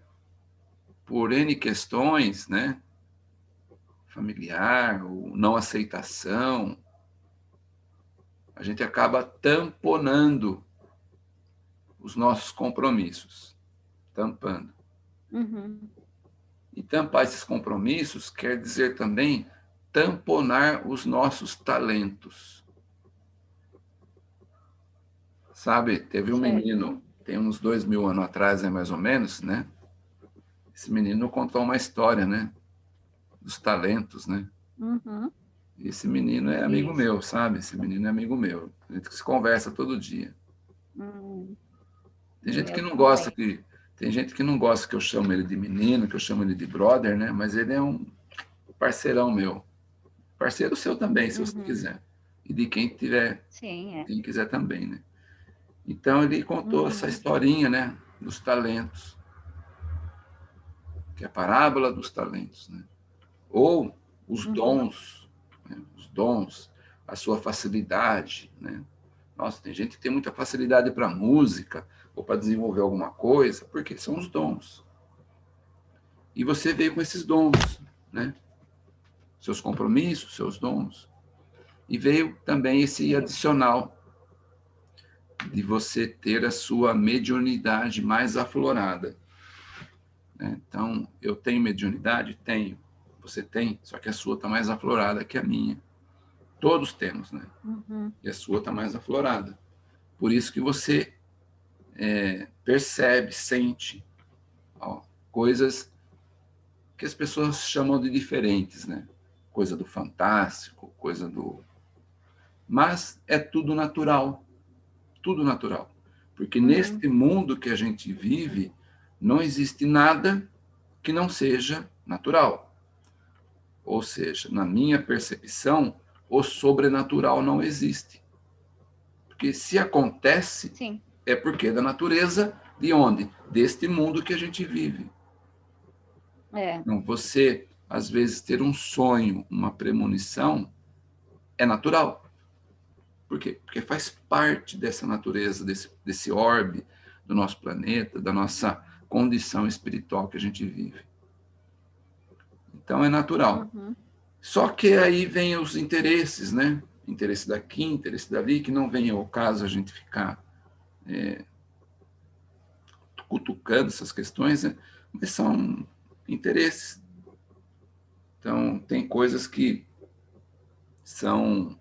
por N questões, né? Familiar, ou não aceitação, a gente acaba tamponando os nossos compromissos. Tampando. Uhum. E tampar esses compromissos quer dizer também tamponar os nossos talentos. Sabe, teve um menino, tem uns dois mil anos atrás, é mais ou menos, né? esse menino contou uma história, né? Dos talentos, né? Uhum. Esse menino é amigo Isso. meu, sabe? Esse menino é amigo meu. A gente se conversa todo dia. Uhum. Tem gente que não gosta que tem gente que não gosta que eu chamo ele de menino, que eu chamo ele de brother, né? Mas ele é um parceirão meu. Parceiro seu também, se uhum. você quiser. E de quem tiver, Sim, é. quem quiser também, né? Então ele contou uhum. essa historinha, né? Dos talentos que é a parábola dos talentos, né? ou os uhum. dons, né? os dons, a sua facilidade. Né? Nossa, tem gente que tem muita facilidade para música ou para desenvolver alguma coisa, porque são os dons. E você veio com esses dons, né? seus compromissos, seus dons. E veio também esse adicional de você ter a sua mediunidade mais aflorada. Né? Então, eu tenho mediunidade? Tenho. Você tem, só que a sua está mais aflorada que a minha. Todos temos, né? Uhum. E a sua está mais aflorada. Por isso que você é, percebe, sente ó, coisas que as pessoas chamam de diferentes, né? Coisa do fantástico, coisa do... Mas é tudo natural. Tudo natural. Porque uhum. neste mundo que a gente vive, não existe nada que não seja natural. Ou seja, na minha percepção, o sobrenatural não existe. Porque se acontece, Sim. é porque é da natureza de onde? Deste mundo que a gente vive. É. Então, você, às vezes, ter um sonho, uma premonição, é natural. Por quê? Porque faz parte dessa natureza, desse, desse orbe do nosso planeta, da nossa condição espiritual que a gente vive. Então, é natural. Uhum. Só que aí vem os interesses, né? Interesse daqui, interesse dali, que não vem ao caso a gente ficar é, cutucando essas questões, né? mas são interesses. Então, tem coisas que são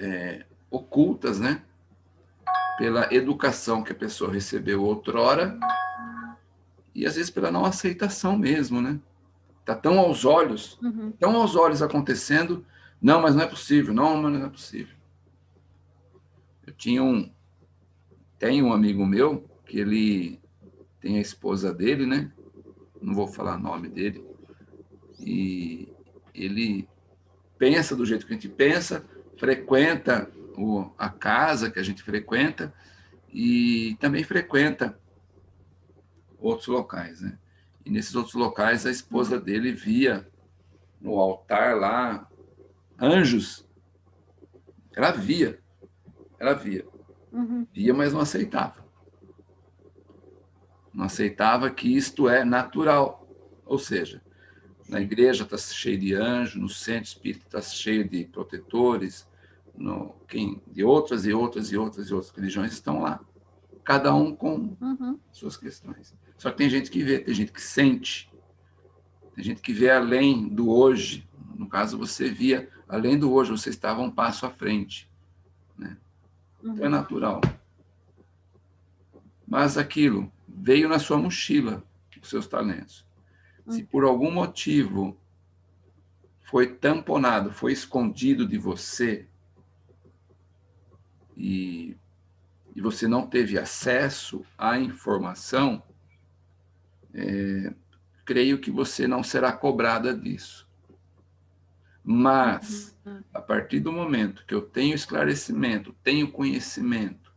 é, ocultas, né? Pela educação que a pessoa recebeu outrora e às vezes pela não aceitação mesmo, né? Está tão aos olhos, uhum. tão aos olhos acontecendo, não, mas não é possível, não, mas não é possível. Eu tinha um, tem um amigo meu, que ele tem a esposa dele, né? Não vou falar o nome dele. E ele pensa do jeito que a gente pensa, frequenta o, a casa que a gente frequenta e também frequenta outros locais, né? E nesses outros locais, a esposa dele via no altar lá anjos. Ela via, ela via. Uhum. Via, mas não aceitava. Não aceitava que isto é natural. Ou seja, na igreja está cheio de anjos, no centro espírita está cheio de protetores, no, quem, de outras e outras e outras e outras religiões estão lá. Cada um com uhum. suas questões. Só que tem gente que vê, tem gente que sente, tem gente que vê além do hoje. No caso, você via além do hoje, você estava um passo à frente. Né? Então é uhum. natural. Mas aquilo veio na sua mochila, os seus talentos. Se uhum. por algum motivo foi tamponado, foi escondido de você, e, e você não teve acesso à informação, é, creio que você não será cobrada disso. Mas, uhum. a partir do momento que eu tenho esclarecimento, tenho conhecimento,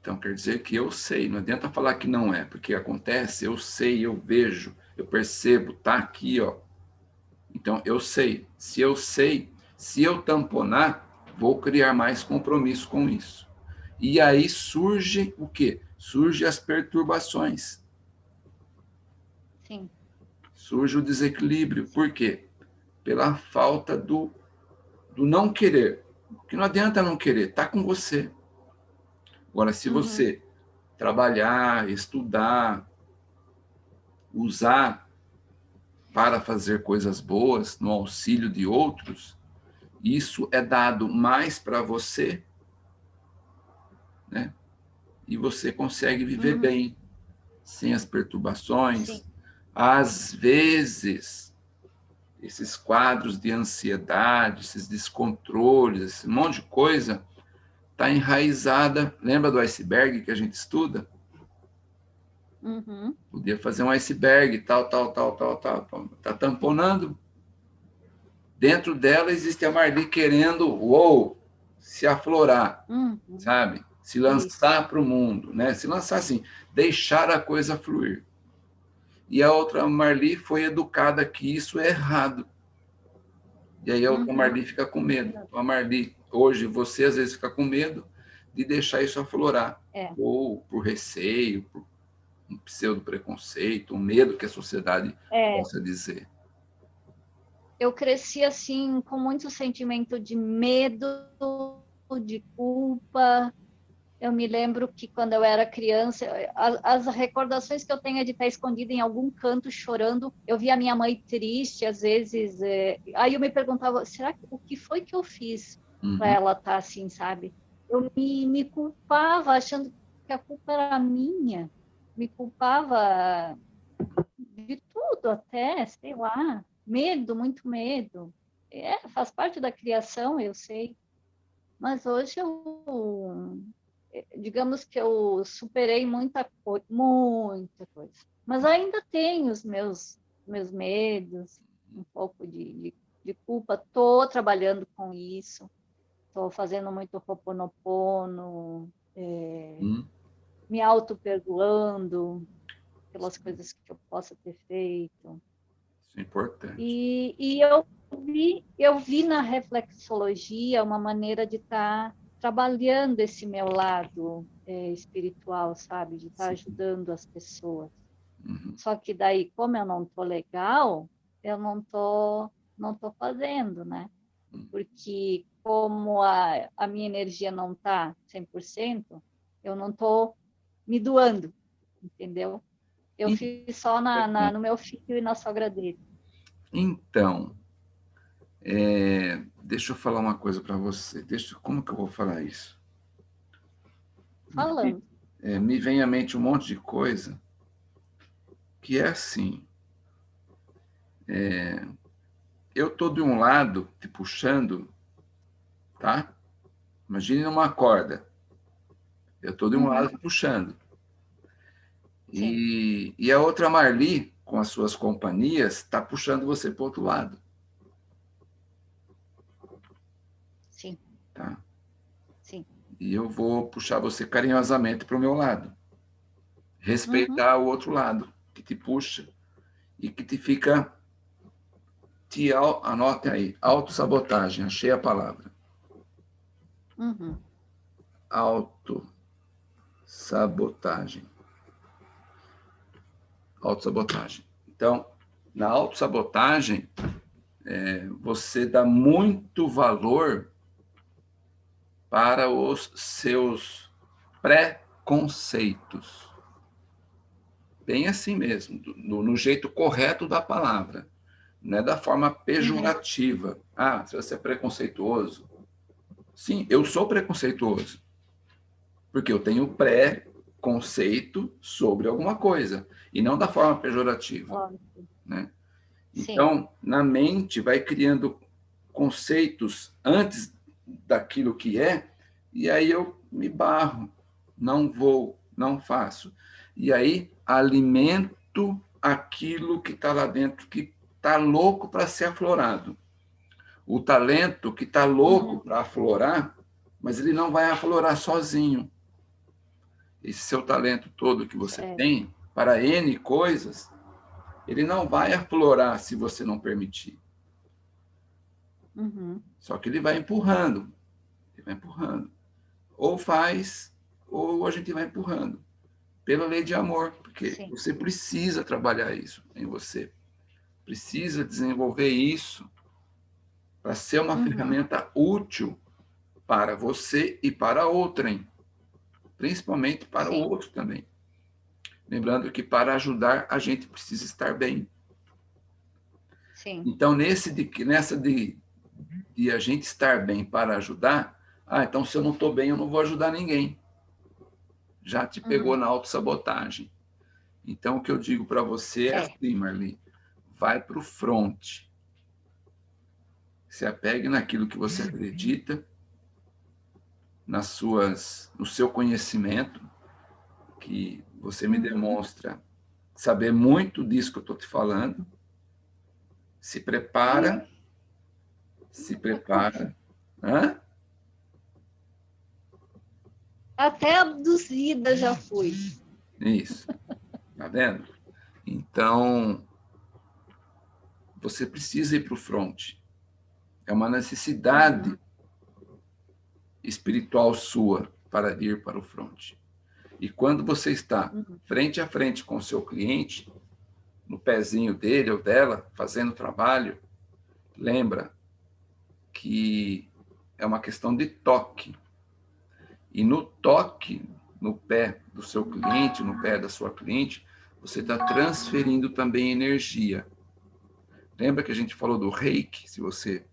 então quer dizer que eu sei, não adianta falar que não é, porque acontece, eu sei, eu vejo, eu percebo, tá aqui, ó. Então, eu sei. Se eu sei, se eu tamponar, vou criar mais compromisso com isso. E aí surge o quê? Surge as perturbações. Sim. Surge o desequilíbrio. Por quê? Pela falta do, do não querer. Que não adianta não querer, está com você. Agora, se uhum. você trabalhar, estudar, usar para fazer coisas boas no auxílio de outros, isso é dado mais para você, né? E você consegue viver uhum. bem, sem as perturbações. Sim. Às vezes, esses quadros de ansiedade, esses descontroles, esse monte de coisa, está enraizada. Lembra do iceberg que a gente estuda? Uhum. Podia fazer um iceberg, tal, tal, tal, tal, tal. Está tamponando. Dentro dela existe a Marli querendo, uou, se aflorar, uhum. sabe? Se lançar para o mundo, né? Se lançar assim, deixar a coisa fluir. E a outra Marli foi educada que isso é errado. E aí a outra uhum. Marli fica com medo. Então, a Marli, hoje, você às vezes fica com medo de deixar isso aflorar. É. Ou por receio, por um pseudo-preconceito, um medo que a sociedade é. possa dizer. Eu cresci assim, com muito sentimento de medo, de culpa. Eu me lembro que quando eu era criança, as, as recordações que eu tenho é de estar escondida em algum canto chorando. Eu via minha mãe triste, às vezes. É... Aí eu me perguntava, será que o que foi que eu fiz uhum. para ela estar tá assim, sabe? Eu me, me culpava, achando que a culpa era minha me culpava de tudo até, sei lá, medo, muito medo. É, faz parte da criação, eu sei. Mas hoje eu, digamos que eu superei muita coisa, muita coisa. Mas ainda tenho os meus, meus medos, um pouco de, de, de culpa. Estou trabalhando com isso. Estou fazendo muito Ho'oponopono. É, hum me auto-perdoando pelas coisas que eu possa ter feito. Isso é importante. E, e eu, vi, eu vi na reflexologia uma maneira de estar tá trabalhando esse meu lado é, espiritual, sabe? De estar tá ajudando as pessoas. Uhum. Só que daí, como eu não tô legal, eu não tô, não tô fazendo, né? Uhum. Porque como a, a minha energia não está 100%, eu não estou me doando, entendeu? Eu fiz só na, na, no meu filho e na sogra dele. Então, é, deixa eu falar uma coisa para você. Deixa, como que eu vou falar isso? Falando. É, me vem à mente um monte de coisa que é assim. É, eu estou de um lado te puxando, tá? Imagine uma corda. Eu estou de um uhum. lado puxando. E, e a outra Marli, com as suas companhias, está puxando você para o outro lado. Sim. Tá? Sim. E eu vou puxar você carinhosamente para o meu lado. Respeitar uhum. o outro lado, que te puxa e que te fica... Te, anote aí, autossabotagem, achei a palavra. Uhum. Auto sabotagem. Autossabotagem. Então, na autossabotagem, é, você dá muito valor para os seus preconceitos. Bem assim mesmo, no, no jeito correto da palavra. Não é da forma pejorativa. Uhum. Ah, se você é preconceituoso. Sim, eu sou preconceituoso porque eu tenho pré-conceito sobre alguma coisa, e não da forma pejorativa. Né? Então, na mente, vai criando conceitos antes daquilo que é, e aí eu me barro, não vou, não faço. E aí alimento aquilo que está lá dentro, que está louco para ser aflorado. O talento que está louco uhum. para aflorar, mas ele não vai aflorar sozinho. Esse seu talento todo que você é. tem, para N coisas, ele não vai aflorar se você não permitir. Uhum. Só que ele vai empurrando. Ele vai empurrando. Ou faz, ou a gente vai empurrando. Pela lei de amor, porque Sim. você precisa trabalhar isso em você. Precisa desenvolver isso para ser uma uhum. ferramenta útil para você e para outrem. Principalmente para o outro também. Lembrando que para ajudar, a gente precisa estar bem. Sim. Então, nesse de, nessa de, de a gente estar bem para ajudar, ah, então se eu não estou bem, eu não vou ajudar ninguém. Já te pegou uhum. na autossabotagem. Então, o que eu digo para você é, é assim, Marli, vai para o front. Se apegue naquilo que você acredita, nas suas, no seu conhecimento, que você me demonstra saber muito disso que eu estou te falando. Se prepara. Se prepara. Hã? Até abduzida já fui. Isso. Tá vendo? Então, você precisa ir para o front. É uma necessidade. Espiritual sua para ir para o front. E quando você está uhum. frente a frente com o seu cliente, no pezinho dele ou dela, fazendo o trabalho, lembra que é uma questão de toque. E no toque, no pé do seu cliente, no pé da sua cliente, você está transferindo também energia. Lembra que a gente falou do reiki? Se você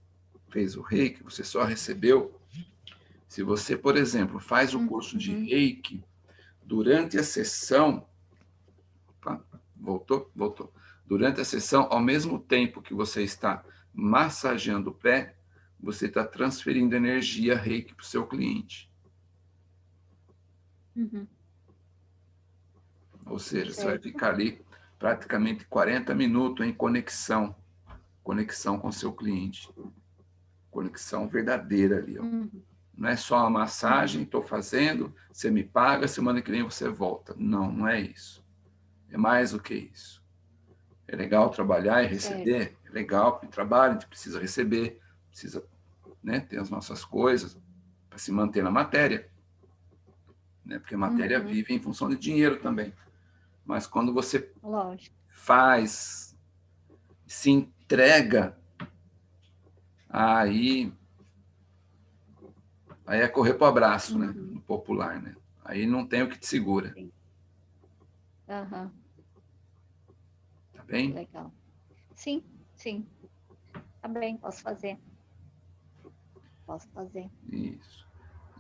fez o reiki, você só recebeu. Se você, por exemplo, faz o curso de uhum. reiki, durante a sessão, opa, voltou? Voltou. Durante a sessão, ao mesmo tempo que você está massageando o pé, você está transferindo energia reiki para o seu cliente. Uhum. Ou seja, você vai ficar ali praticamente 40 minutos em conexão, conexão com o seu cliente. Conexão verdadeira ali. Ó. Uhum. Não é só a massagem, estou fazendo, você me paga, semana que vem você volta. Não, não é isso. É mais do que isso. É legal trabalhar e receber, é, é legal, porque trabalha, a gente precisa receber, precisa né, ter as nossas coisas para se manter na matéria. Né, porque a matéria uhum. vive em função de dinheiro também. Mas quando você Lógico. faz, se entrega, aí Aí é correr para o abraço, né? uhum. né? No popular, né? Aí não tem o que te segura. Sim. Uhum. Tá bem? Legal. Sim, sim. Tá bem, posso fazer. Posso fazer. Isso.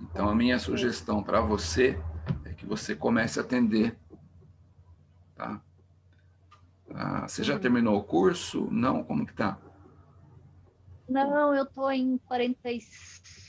Então, a minha sugestão para você é que você comece a atender. Tá? Ah, você já uhum. terminou o curso? Não? Como que tá? Não, eu estou em 46%.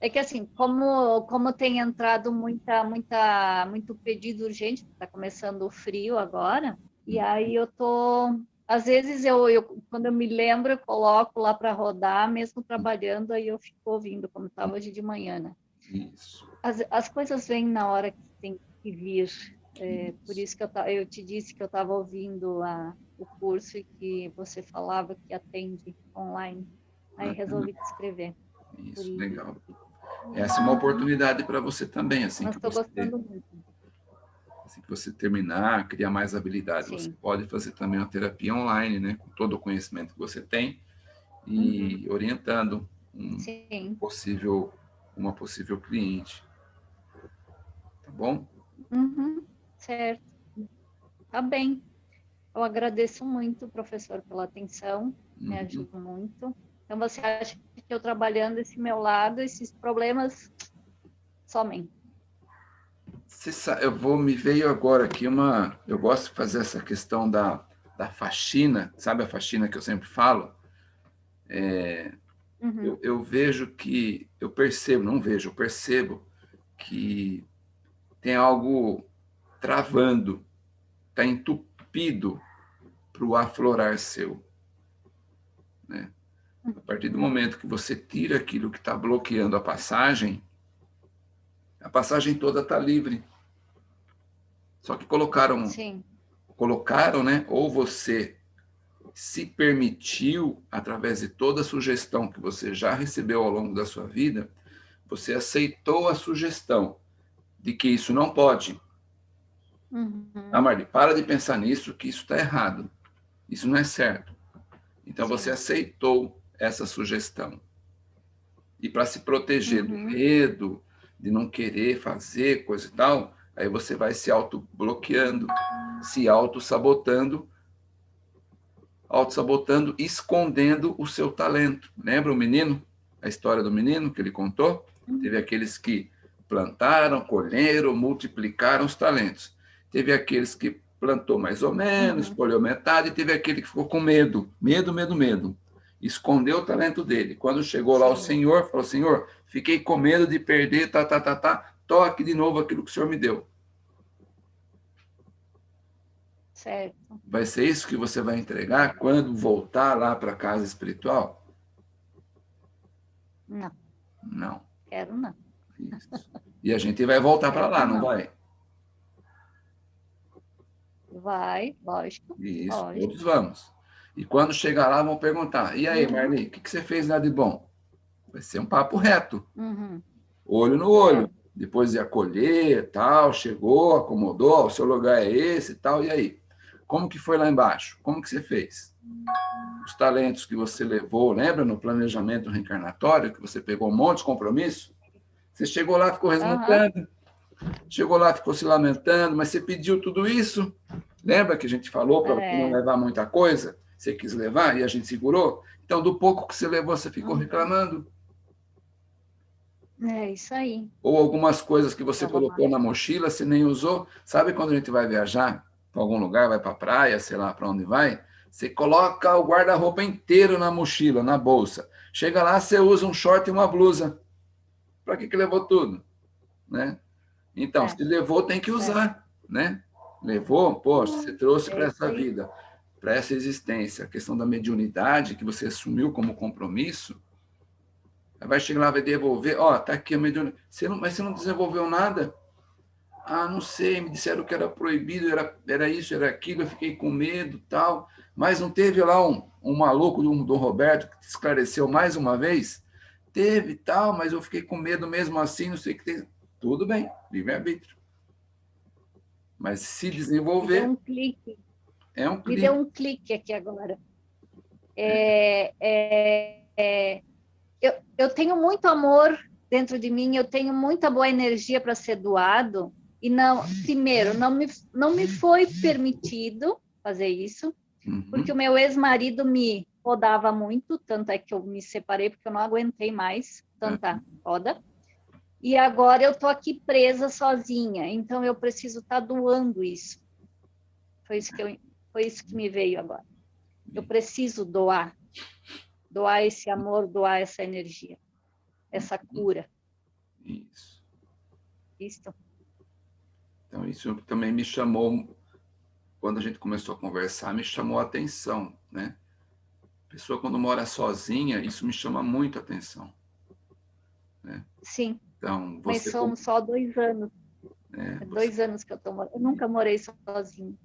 É que assim, como, como tem entrado muita, muita, muito pedido urgente, está começando o frio agora, e aí eu tô. Às vezes eu, eu quando eu me lembro, eu coloco lá para rodar, mesmo trabalhando, aí eu fico ouvindo, como estava hoje de manhã, né? Isso. As, as coisas vêm na hora que tem que vir. É, por isso que eu, eu te disse que eu estava ouvindo a, o curso e que você falava que atende online. Aí resolvi te escrever. Isso, isso. legal. Essa é uma oportunidade para você também, assim Mas que você, gostando muito. assim que você terminar, criar mais habilidade, Sim. você pode fazer também uma terapia online, né, com todo o conhecimento que você tem e uhum. orientando um Sim. possível uma possível cliente. Tá bom? Uhum. Certo. Tá bem. Eu agradeço muito, professor, pela atenção, uhum. me ajuda muito. Então, você acha que eu trabalhando esse meu lado, esses problemas somem? Sabe, eu vou, me veio agora aqui uma... Eu gosto de fazer essa questão da, da faxina, sabe a faxina que eu sempre falo? É, uhum. eu, eu vejo que... Eu percebo, não vejo, eu percebo que tem algo travando, está entupido para o aflorar seu. Né? A partir do momento que você tira aquilo que está bloqueando a passagem, a passagem toda está livre. Só que colocaram, Sim. colocaram, né? Ou você se permitiu, através de toda a sugestão que você já recebeu ao longo da sua vida, você aceitou a sugestão de que isso não pode. Uhum. Ah, Marli, para de pensar nisso, que isso está errado. Isso não é certo. Então, você aceitou essa sugestão. E para se proteger uhum. do medo, de não querer fazer coisa e tal, aí você vai se auto-bloqueando, se auto-sabotando, auto-sabotando, escondendo o seu talento. Lembra o menino? A história do menino que ele contou? Uhum. Teve aqueles que plantaram, colheram, multiplicaram os talentos. Teve aqueles que plantou mais ou menos, uhum. colheu metade, e teve aquele que ficou com medo, medo, medo, medo. Escondeu o talento dele. Quando chegou lá o Senhor, falou, Senhor, fiquei com medo de perder, tá, tá, tá, tá, toque de novo aquilo que o Senhor me deu. Certo. Vai ser isso que você vai entregar quando voltar lá para a casa espiritual? Não. Não. Quero não. Isso. E a gente vai voltar para lá, não, não vai? Vai, lógico. Isso, lógico. todos vamos. E quando chegar lá, vão perguntar, e aí, uhum. Marli, o que, que você fez lá de bom? Vai ser um papo reto. Uhum. Olho no olho. Depois de acolher, tal, chegou, acomodou, o seu lugar é esse, tal, e aí? Como que foi lá embaixo? Como que você fez? Os talentos que você levou, lembra no planejamento reencarnatório, que você pegou um monte de compromisso? Você chegou lá, ficou resmutando, uhum. chegou lá, ficou se lamentando, mas você pediu tudo isso? Lembra que a gente falou para é. não levar muita coisa? Você quis levar e a gente segurou? Então, do pouco que você levou, você ficou uhum. reclamando. É isso aí. Ou algumas coisas que você colocou na mochila, você nem usou. Sabe quando a gente vai viajar? para algum lugar, vai para a praia, sei lá para onde vai, você coloca o guarda-roupa inteiro na mochila, na bolsa. Chega lá, você usa um short e uma blusa. Para que, que levou tudo? Né? Então, é. se levou, tem que usar. É. Né? Levou, poxa, você trouxe para essa vida, para essa existência. A questão da mediunidade que você assumiu como compromisso, vai chegar lá, vai devolver, ó, oh, tá aqui a mediunidade. Você não, mas você não desenvolveu nada. Ah, não sei, me disseram que era proibido, era, era isso, era aquilo, eu fiquei com medo tal. Mas não teve lá um, um maluco do, do Roberto que te esclareceu mais uma vez? Teve tal, mas eu fiquei com medo mesmo assim, não sei o que tem. Tudo bem, livre-arbítrio. Mas se desenvolver... Um clique. É um clique. Me deu um clique aqui agora. É, é, é, eu, eu tenho muito amor dentro de mim, eu tenho muita boa energia para ser doado, e não, primeiro, não me, não me foi permitido fazer isso, uhum. porque o meu ex-marido me rodava muito, tanto é que eu me separei porque eu não aguentei mais tanta uhum. roda. E agora eu tô aqui presa sozinha, então eu preciso estar tá doando isso. Foi isso que eu, foi isso que me veio agora. Eu preciso doar, doar esse amor, doar essa energia, essa cura. Isso. Isso. Então, isso também me chamou, quando a gente começou a conversar, me chamou a atenção, né? A pessoa, quando mora sozinha, isso me chama muito a atenção. Né? Sim. Então, você... Mas somos só dois anos. É, é dois anos que eu estou morando. Eu nunca morei sozinho.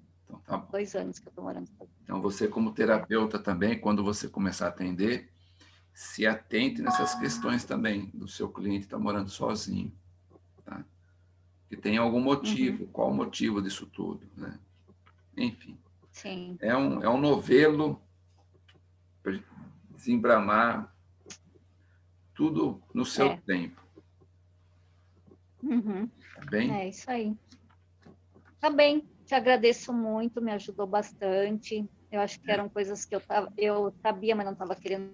Tá. Dois anos que eu estou morando sozinho. Então, você como terapeuta também, quando você começar a atender, se atente nessas questões também do seu cliente estar tá morando sozinho que tem algum motivo. Uhum. Qual o motivo disso tudo, né? Enfim. Sim. É um, é um novelo para desembramar tudo no seu é. tempo. Uhum. Tá bem? É isso aí. Tá bem. Te agradeço muito, me ajudou bastante. Eu acho que eram coisas que eu, tava, eu sabia, mas não estava querendo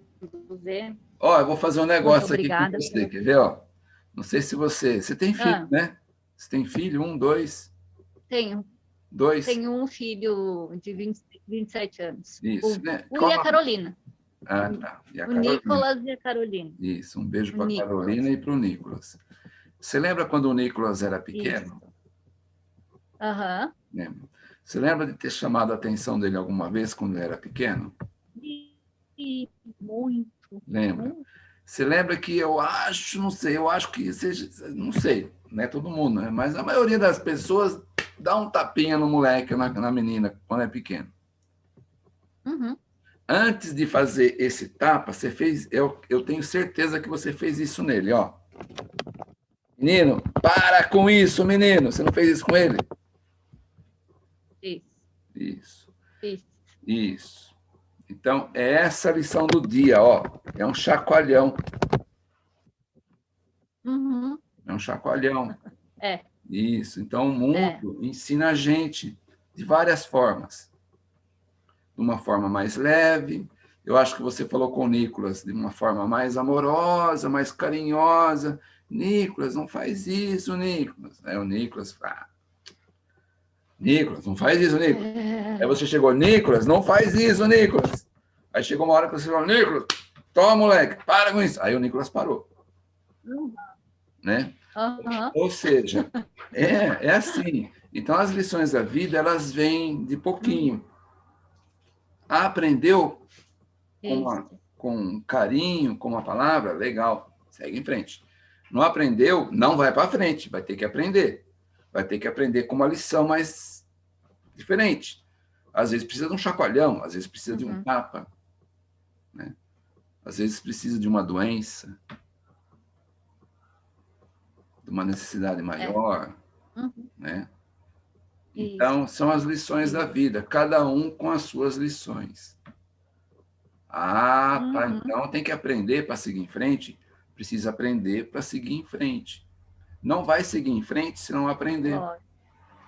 ver. Ó, eu vou fazer um negócio aqui com você, quer ver? Ó? Não sei se você... Você tem filho, ah. né? Você tem filho? Um, dois? Tenho. Dois? Tenho um filho de 20, 27 anos. Isso, o, né? O e a Carolina. Ah, tá. E a o Carolina. Nicolas e a Carolina. Isso, um beijo para a Carolina e para o Nicolas. Você lembra quando o Nicolas era pequeno? Aham. Lembro. Você lembra de ter chamado a atenção dele alguma vez quando ele era pequeno? Muito. Lembra? Você lembra que eu acho, não sei, eu acho que seja, não sei, não é todo mundo, né? mas a maioria das pessoas dá um tapinha no moleque, na, na menina, quando é pequeno. Uhum. Antes de fazer esse tapa, você fez, eu, eu tenho certeza que você fez isso nele, ó. Menino, para com isso, menino. Você não fez isso com ele? Isso. Isso. Isso. Isso. Então, é essa a lição do dia, ó. É um chacoalhão. Uhum. É um chacoalhão. É. Isso. Então, o mundo é. ensina a gente de várias formas. De uma forma mais leve. Eu acho que você falou com o Nicolas de uma forma mais amorosa, mais carinhosa. Nicolas, não faz isso, Nicolas. Aí o Nicolas fala, ah, Nicolas, não faz isso, Nicolas. É. Aí você chegou, Nicolas, não faz isso, Nicolas. Aí chegou uma hora que você falou, Nicolas, toma, moleque, para com isso. Aí o Nicolas parou. Né? Uhum. Ou seja, é, é assim. Então, as lições da vida, elas vêm de pouquinho. aprendeu com, uma, com carinho, com uma palavra, legal, segue em frente. Não aprendeu, não vai para frente, vai ter que aprender vai ter que aprender com uma lição mais diferente. Às vezes precisa de um chacoalhão, às vezes precisa uhum. de um uhum. tapa, né? às vezes precisa de uma doença, de uma necessidade maior, é. uhum. né? Então, são as lições da vida, cada um com as suas lições. Ah, tá, uhum. então tem que aprender para seguir em frente, precisa aprender para seguir em frente não vai seguir em frente se não aprender.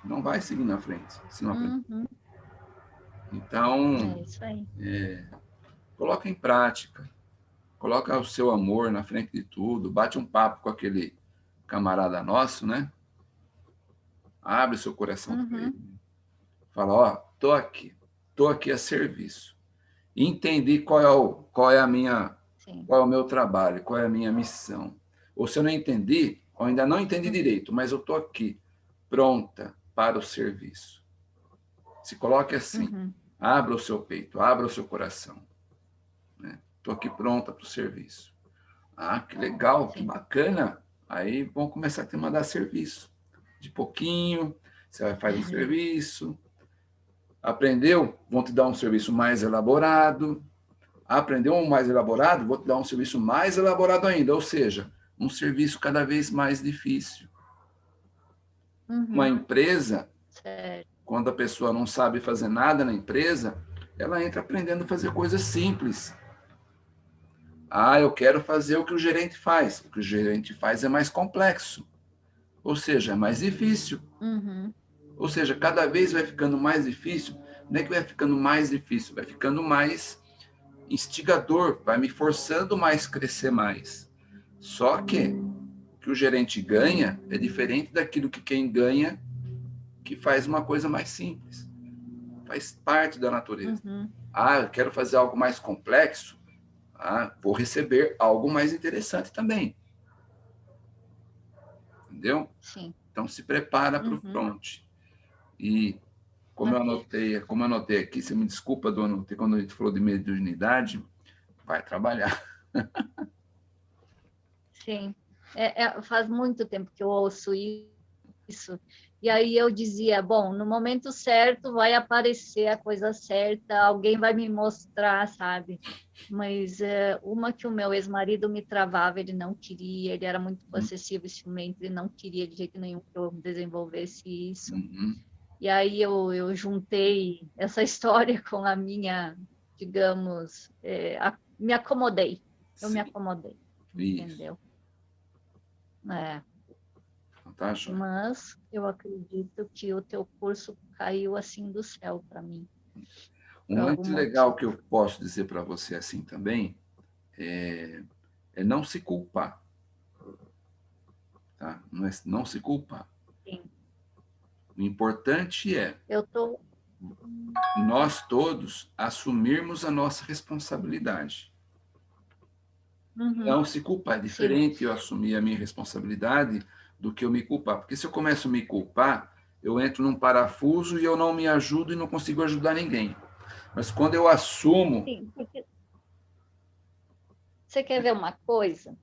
Não vai seguir na frente se não aprender. Uhum. Então, é. É, coloca em prática. Coloca o seu amor na frente de tudo. Bate um papo com aquele camarada nosso, né? Abre seu coração uhum. para ele. Fala, ó, tô aqui. Tô aqui a serviço. Entendi qual é, o, qual é a minha... Sim. Qual é o meu trabalho, qual é a minha missão. Ou se eu não entendi, ou ainda não entendi direito, mas eu estou aqui, pronta para o serviço. Se coloque assim, uhum. abra o seu peito, abra o seu coração. Estou né? aqui pronta para o serviço. Ah, que legal, que bacana. Aí vão começar a te mandar serviço. De pouquinho, você vai fazer um uhum. serviço. Aprendeu? Vão te dar um serviço mais elaborado. Aprendeu um mais elaborado? Vou te dar um serviço mais elaborado ainda. Ou seja, um serviço cada vez mais difícil. Uhum. Uma empresa, certo. quando a pessoa não sabe fazer nada na empresa, ela entra aprendendo a fazer coisas simples. Ah, eu quero fazer o que o gerente faz. O que o gerente faz é mais complexo. Ou seja, é mais difícil. Uhum. Ou seja, cada vez vai ficando mais difícil. Não é que vai ficando mais difícil, vai ficando mais instigador, vai me forçando mais crescer mais. Só que que o gerente ganha é diferente daquilo que quem ganha que faz uma coisa mais simples. Faz parte da natureza. Uhum. Ah, eu quero fazer algo mais complexo. Ah, vou receber algo mais interessante também. Entendeu? Sim. Então se prepara para o uhum. front. E como eu anotei, como eu anotei aqui, você me desculpa, dona, quando a gente falou de mediunidade, vai trabalhar. <laughs> Sim, é, é, faz muito tempo que eu ouço isso. E aí eu dizia, bom, no momento certo vai aparecer a coisa certa, alguém vai me mostrar, sabe? Mas é, uma que o meu ex-marido me travava, ele não queria, ele era muito possessivo e ciumento, ele não queria de jeito nenhum que eu desenvolvesse isso. Uhum. E aí eu, eu juntei essa <laughs> história com a minha, digamos, é, a, me acomodei. Eu Sim. me acomodei. Isso. Entendeu? É. Mas eu acredito que o teu curso caiu assim do céu para mim. Um lance legal que eu posso dizer para você assim também é, é, não se culpar. Tá? Não, é, não se culpar. Sim. O importante é eu tô... nós todos assumirmos a nossa responsabilidade. Uhum. Não se culpar. É diferente eu assumir a minha responsabilidade do que eu me culpar. Porque se eu começo a me culpar, eu entro num parafuso e eu não me ajudo e não consigo ajudar ninguém. Mas quando eu assumo... Sim, porque... Você quer ver uma coisa?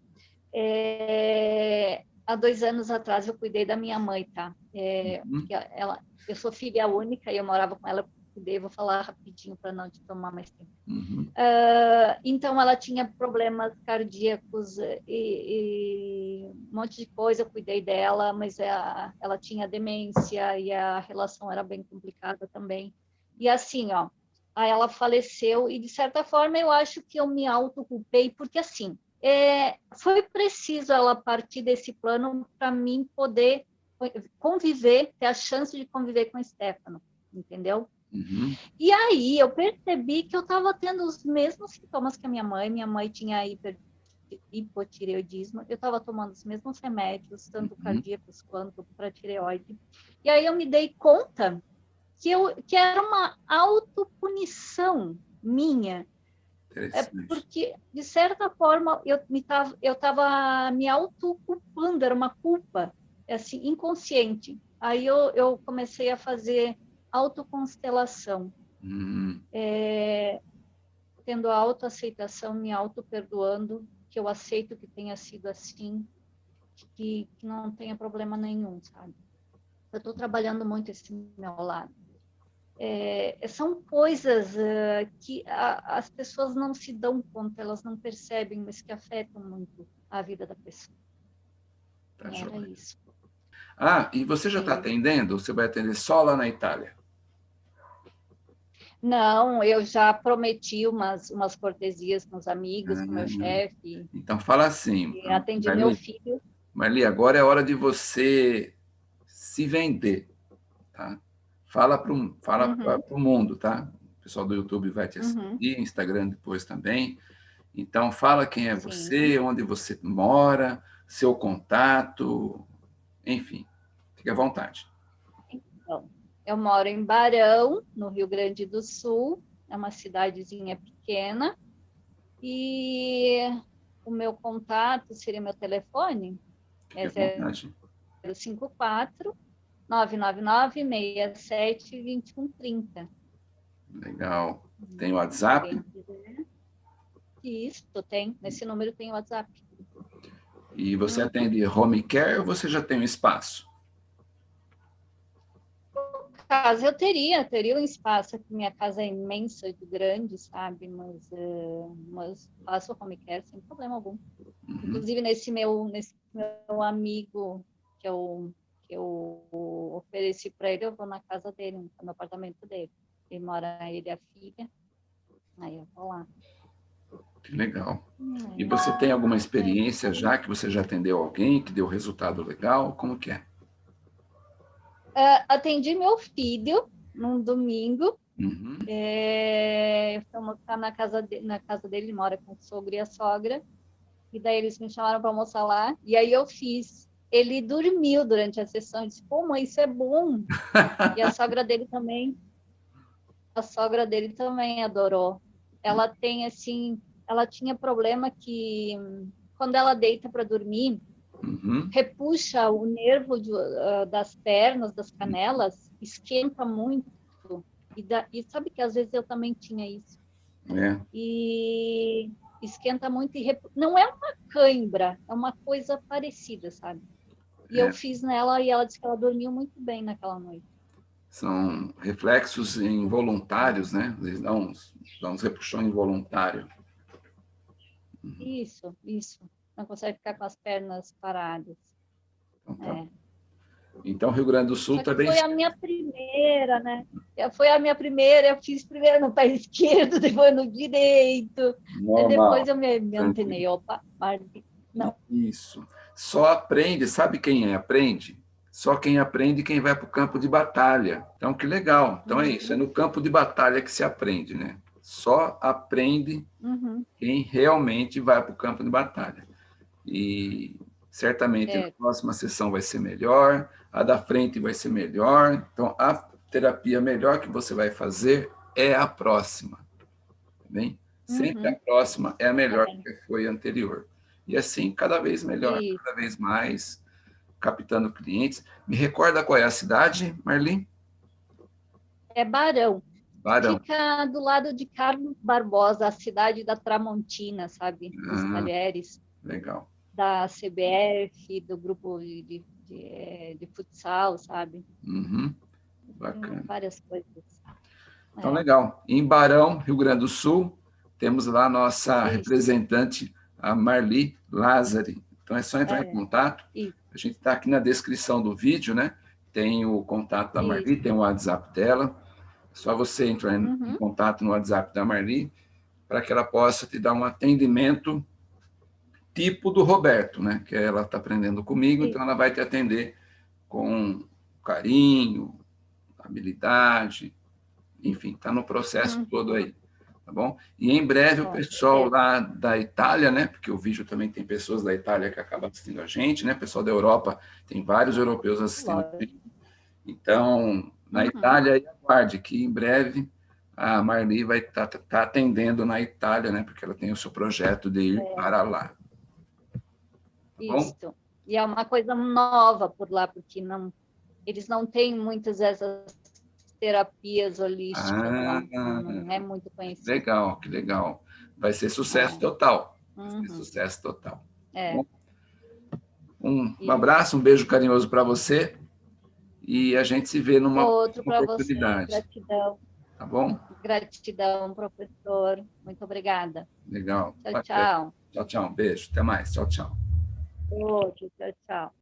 É... Há dois anos atrás eu cuidei da minha mãe, tá? É... Uhum. Ela... Eu sou filha única e eu morava com ela cuidei, vou falar rapidinho para não te tomar mais tempo. Uhum. Uh, então, ela tinha problemas cardíacos e, e, um monte de coisa, eu cuidei dela, mas ela, ela tinha demência e a relação era bem complicada também. E assim, ó, aí ela faleceu e, de certa forma, eu acho que eu me autoculpei, porque assim, é, foi preciso ela partir desse plano para mim poder conviver, ter a chance de conviver com o Stefano, entendeu? Uhum. E aí eu percebi que eu estava tendo os mesmos sintomas que a minha mãe. Minha mãe tinha hiper, hipotireoidismo. Eu estava tomando os mesmos remédios, tanto uhum. cardíacos quanto para tireoide. E aí eu me dei conta que, eu, que era uma autopunição minha. É porque, de certa forma, eu estava eu tava me autoculpando, era uma culpa assim, inconsciente. Aí eu, eu comecei a fazer autoconstelação. Uhum. É, tendo a autoaceitação, me auto-perdoando, que eu aceito que tenha sido assim, que, que não tenha problema nenhum, sabe? Eu estou trabalhando muito esse meu lado. É, são coisas uh, que a, as pessoas não se dão conta, elas não percebem, mas que afetam muito a vida da pessoa. Tá Era isso. Ah, e você já está atendendo? Você vai atender só lá na Itália? Não, eu já prometi umas, umas cortesias com os amigos, com o meu ah, chefe. Então fala assim. Atendi Marli, meu filho. Marli, agora é hora de você se vender, tá? Fala para o fala uhum. mundo, tá? O pessoal do YouTube vai te assistir, uhum. Instagram depois também. Então, fala quem é Sim. você, onde você mora, seu contato, enfim, fique à vontade. Então, eu moro em Barão, no Rio Grande do Sul, é uma cidadezinha pequena, e o meu contato seria meu telefone, é 054 999 67 2130. Legal. Tem WhatsApp? Isso, tem. Nesse número tem WhatsApp. E você atende home care ou você já tem um espaço? Casa eu teria, teria um espaço aqui, minha casa é imensa, de grande, sabe, mas, uh, mas faço home care sem problema algum. Uhum. Inclusive, nesse meu, nesse meu amigo que eu, que eu ofereci para ele, eu vou na casa dele, no apartamento dele. Ele mora, ele e a filha, aí eu vou lá. Que legal. E você tem alguma experiência já, que você já atendeu alguém, que deu resultado legal? Como que é? Uh, atendi meu filho num domingo. Uhum. É, na casa, de, na casa dele, ele mora com o sogro e a sogra. E daí eles me chamaram para almoçar lá. E aí eu fiz. Ele dormiu durante a sessão. Eu disse, pô, mãe, isso é bom. e a sogra dele também. A sogra dele também adorou. Ela tem, assim, ela tinha problema que quando ela deita para dormir, uhum. repuxa o nervo de, uh, das pernas, das canelas, esquenta muito. E, da, e, sabe que às vezes eu também tinha isso. É. E esquenta muito e repu... não é uma cãibra, é uma coisa parecida, sabe? E é. eu fiz nela e ela disse que ela dormiu muito bem naquela noite. São reflexos involuntários, né? Eles dão uns, dão uns repuxões involuntários. Isso, isso não consegue ficar com as pernas paradas. Então, tá. é. então Rio Grande do Sul também... Foi a minha primeira, né? Foi a minha primeira, eu fiz primeiro no pé <laughs> esquerdo, depois no direito, depois eu me, me antenei, opa, não. Isso. Só aprende, sabe quem é? aprende? Só quem aprende quem vai para o campo de batalha. Então, que legal. Então, é isso, é no campo de batalha que se aprende, né? Só aprende uhum. quem realmente vai para o campo de batalha e certamente é. a próxima sessão vai ser melhor, a da frente vai ser melhor, então a terapia melhor que você vai fazer é a próxima, tá bem? Sempre uhum. a próxima é a melhor tá que foi a anterior. E assim, cada vez melhor, Isso. cada vez mais, captando clientes. Me recorda qual é a cidade, Marli? É Barão. Barão. Fica do lado de Carlos Barbosa, a cidade da Tramontina, sabe? Dos ah, talheres. Legal. Da CBF, do grupo de, de, de, de futsal, sabe? Uhum. Bacana. Tem várias coisas. Então, é. legal. Em Barão, Rio Grande do Sul, temos lá a nossa Isso. representante, a Marli Lázari. Então, é só entrar é. em contato. Isso. A gente está aqui na descrição do vídeo, né? Tem o contato da Marli, Isso. tem o WhatsApp dela. É só você entrar em, uhum. em contato no WhatsApp da Marli para que ela possa te dar um atendimento tipo do Roberto, né? Que ela está aprendendo comigo, Sim. então ela vai te atender com carinho, habilidade, enfim, está no processo uhum. todo aí, tá bom? E em breve o pessoal lá da Itália, né, porque o vídeo também tem pessoas da Itália que acabam assistindo a gente, né, pessoal da Europa, tem vários europeus assistindo a gente. Então, na uhum. Itália, aguarde que em breve a Marli vai estar tá, tá atendendo na Itália, né, porque ela tem o seu projeto de ir é. para lá. Tá Isso. E é uma coisa nova por lá, porque não, eles não têm muitas dessas terapias holísticas, ah, não, não, é muito conhecido. Legal, que legal. Vai ser sucesso é. total. Uhum. Ser sucesso total. É. um, um abraço, um beijo carinhoso para você e a gente se vê numa Outro oportunidade. Você. Gratidão. Tá bom? Gratidão, professor. Muito obrigada. Legal. Tchau, tchau. Tchau, tchau. Beijo. Até mais. Tchau, tchau. Outro. Tchau, tchau.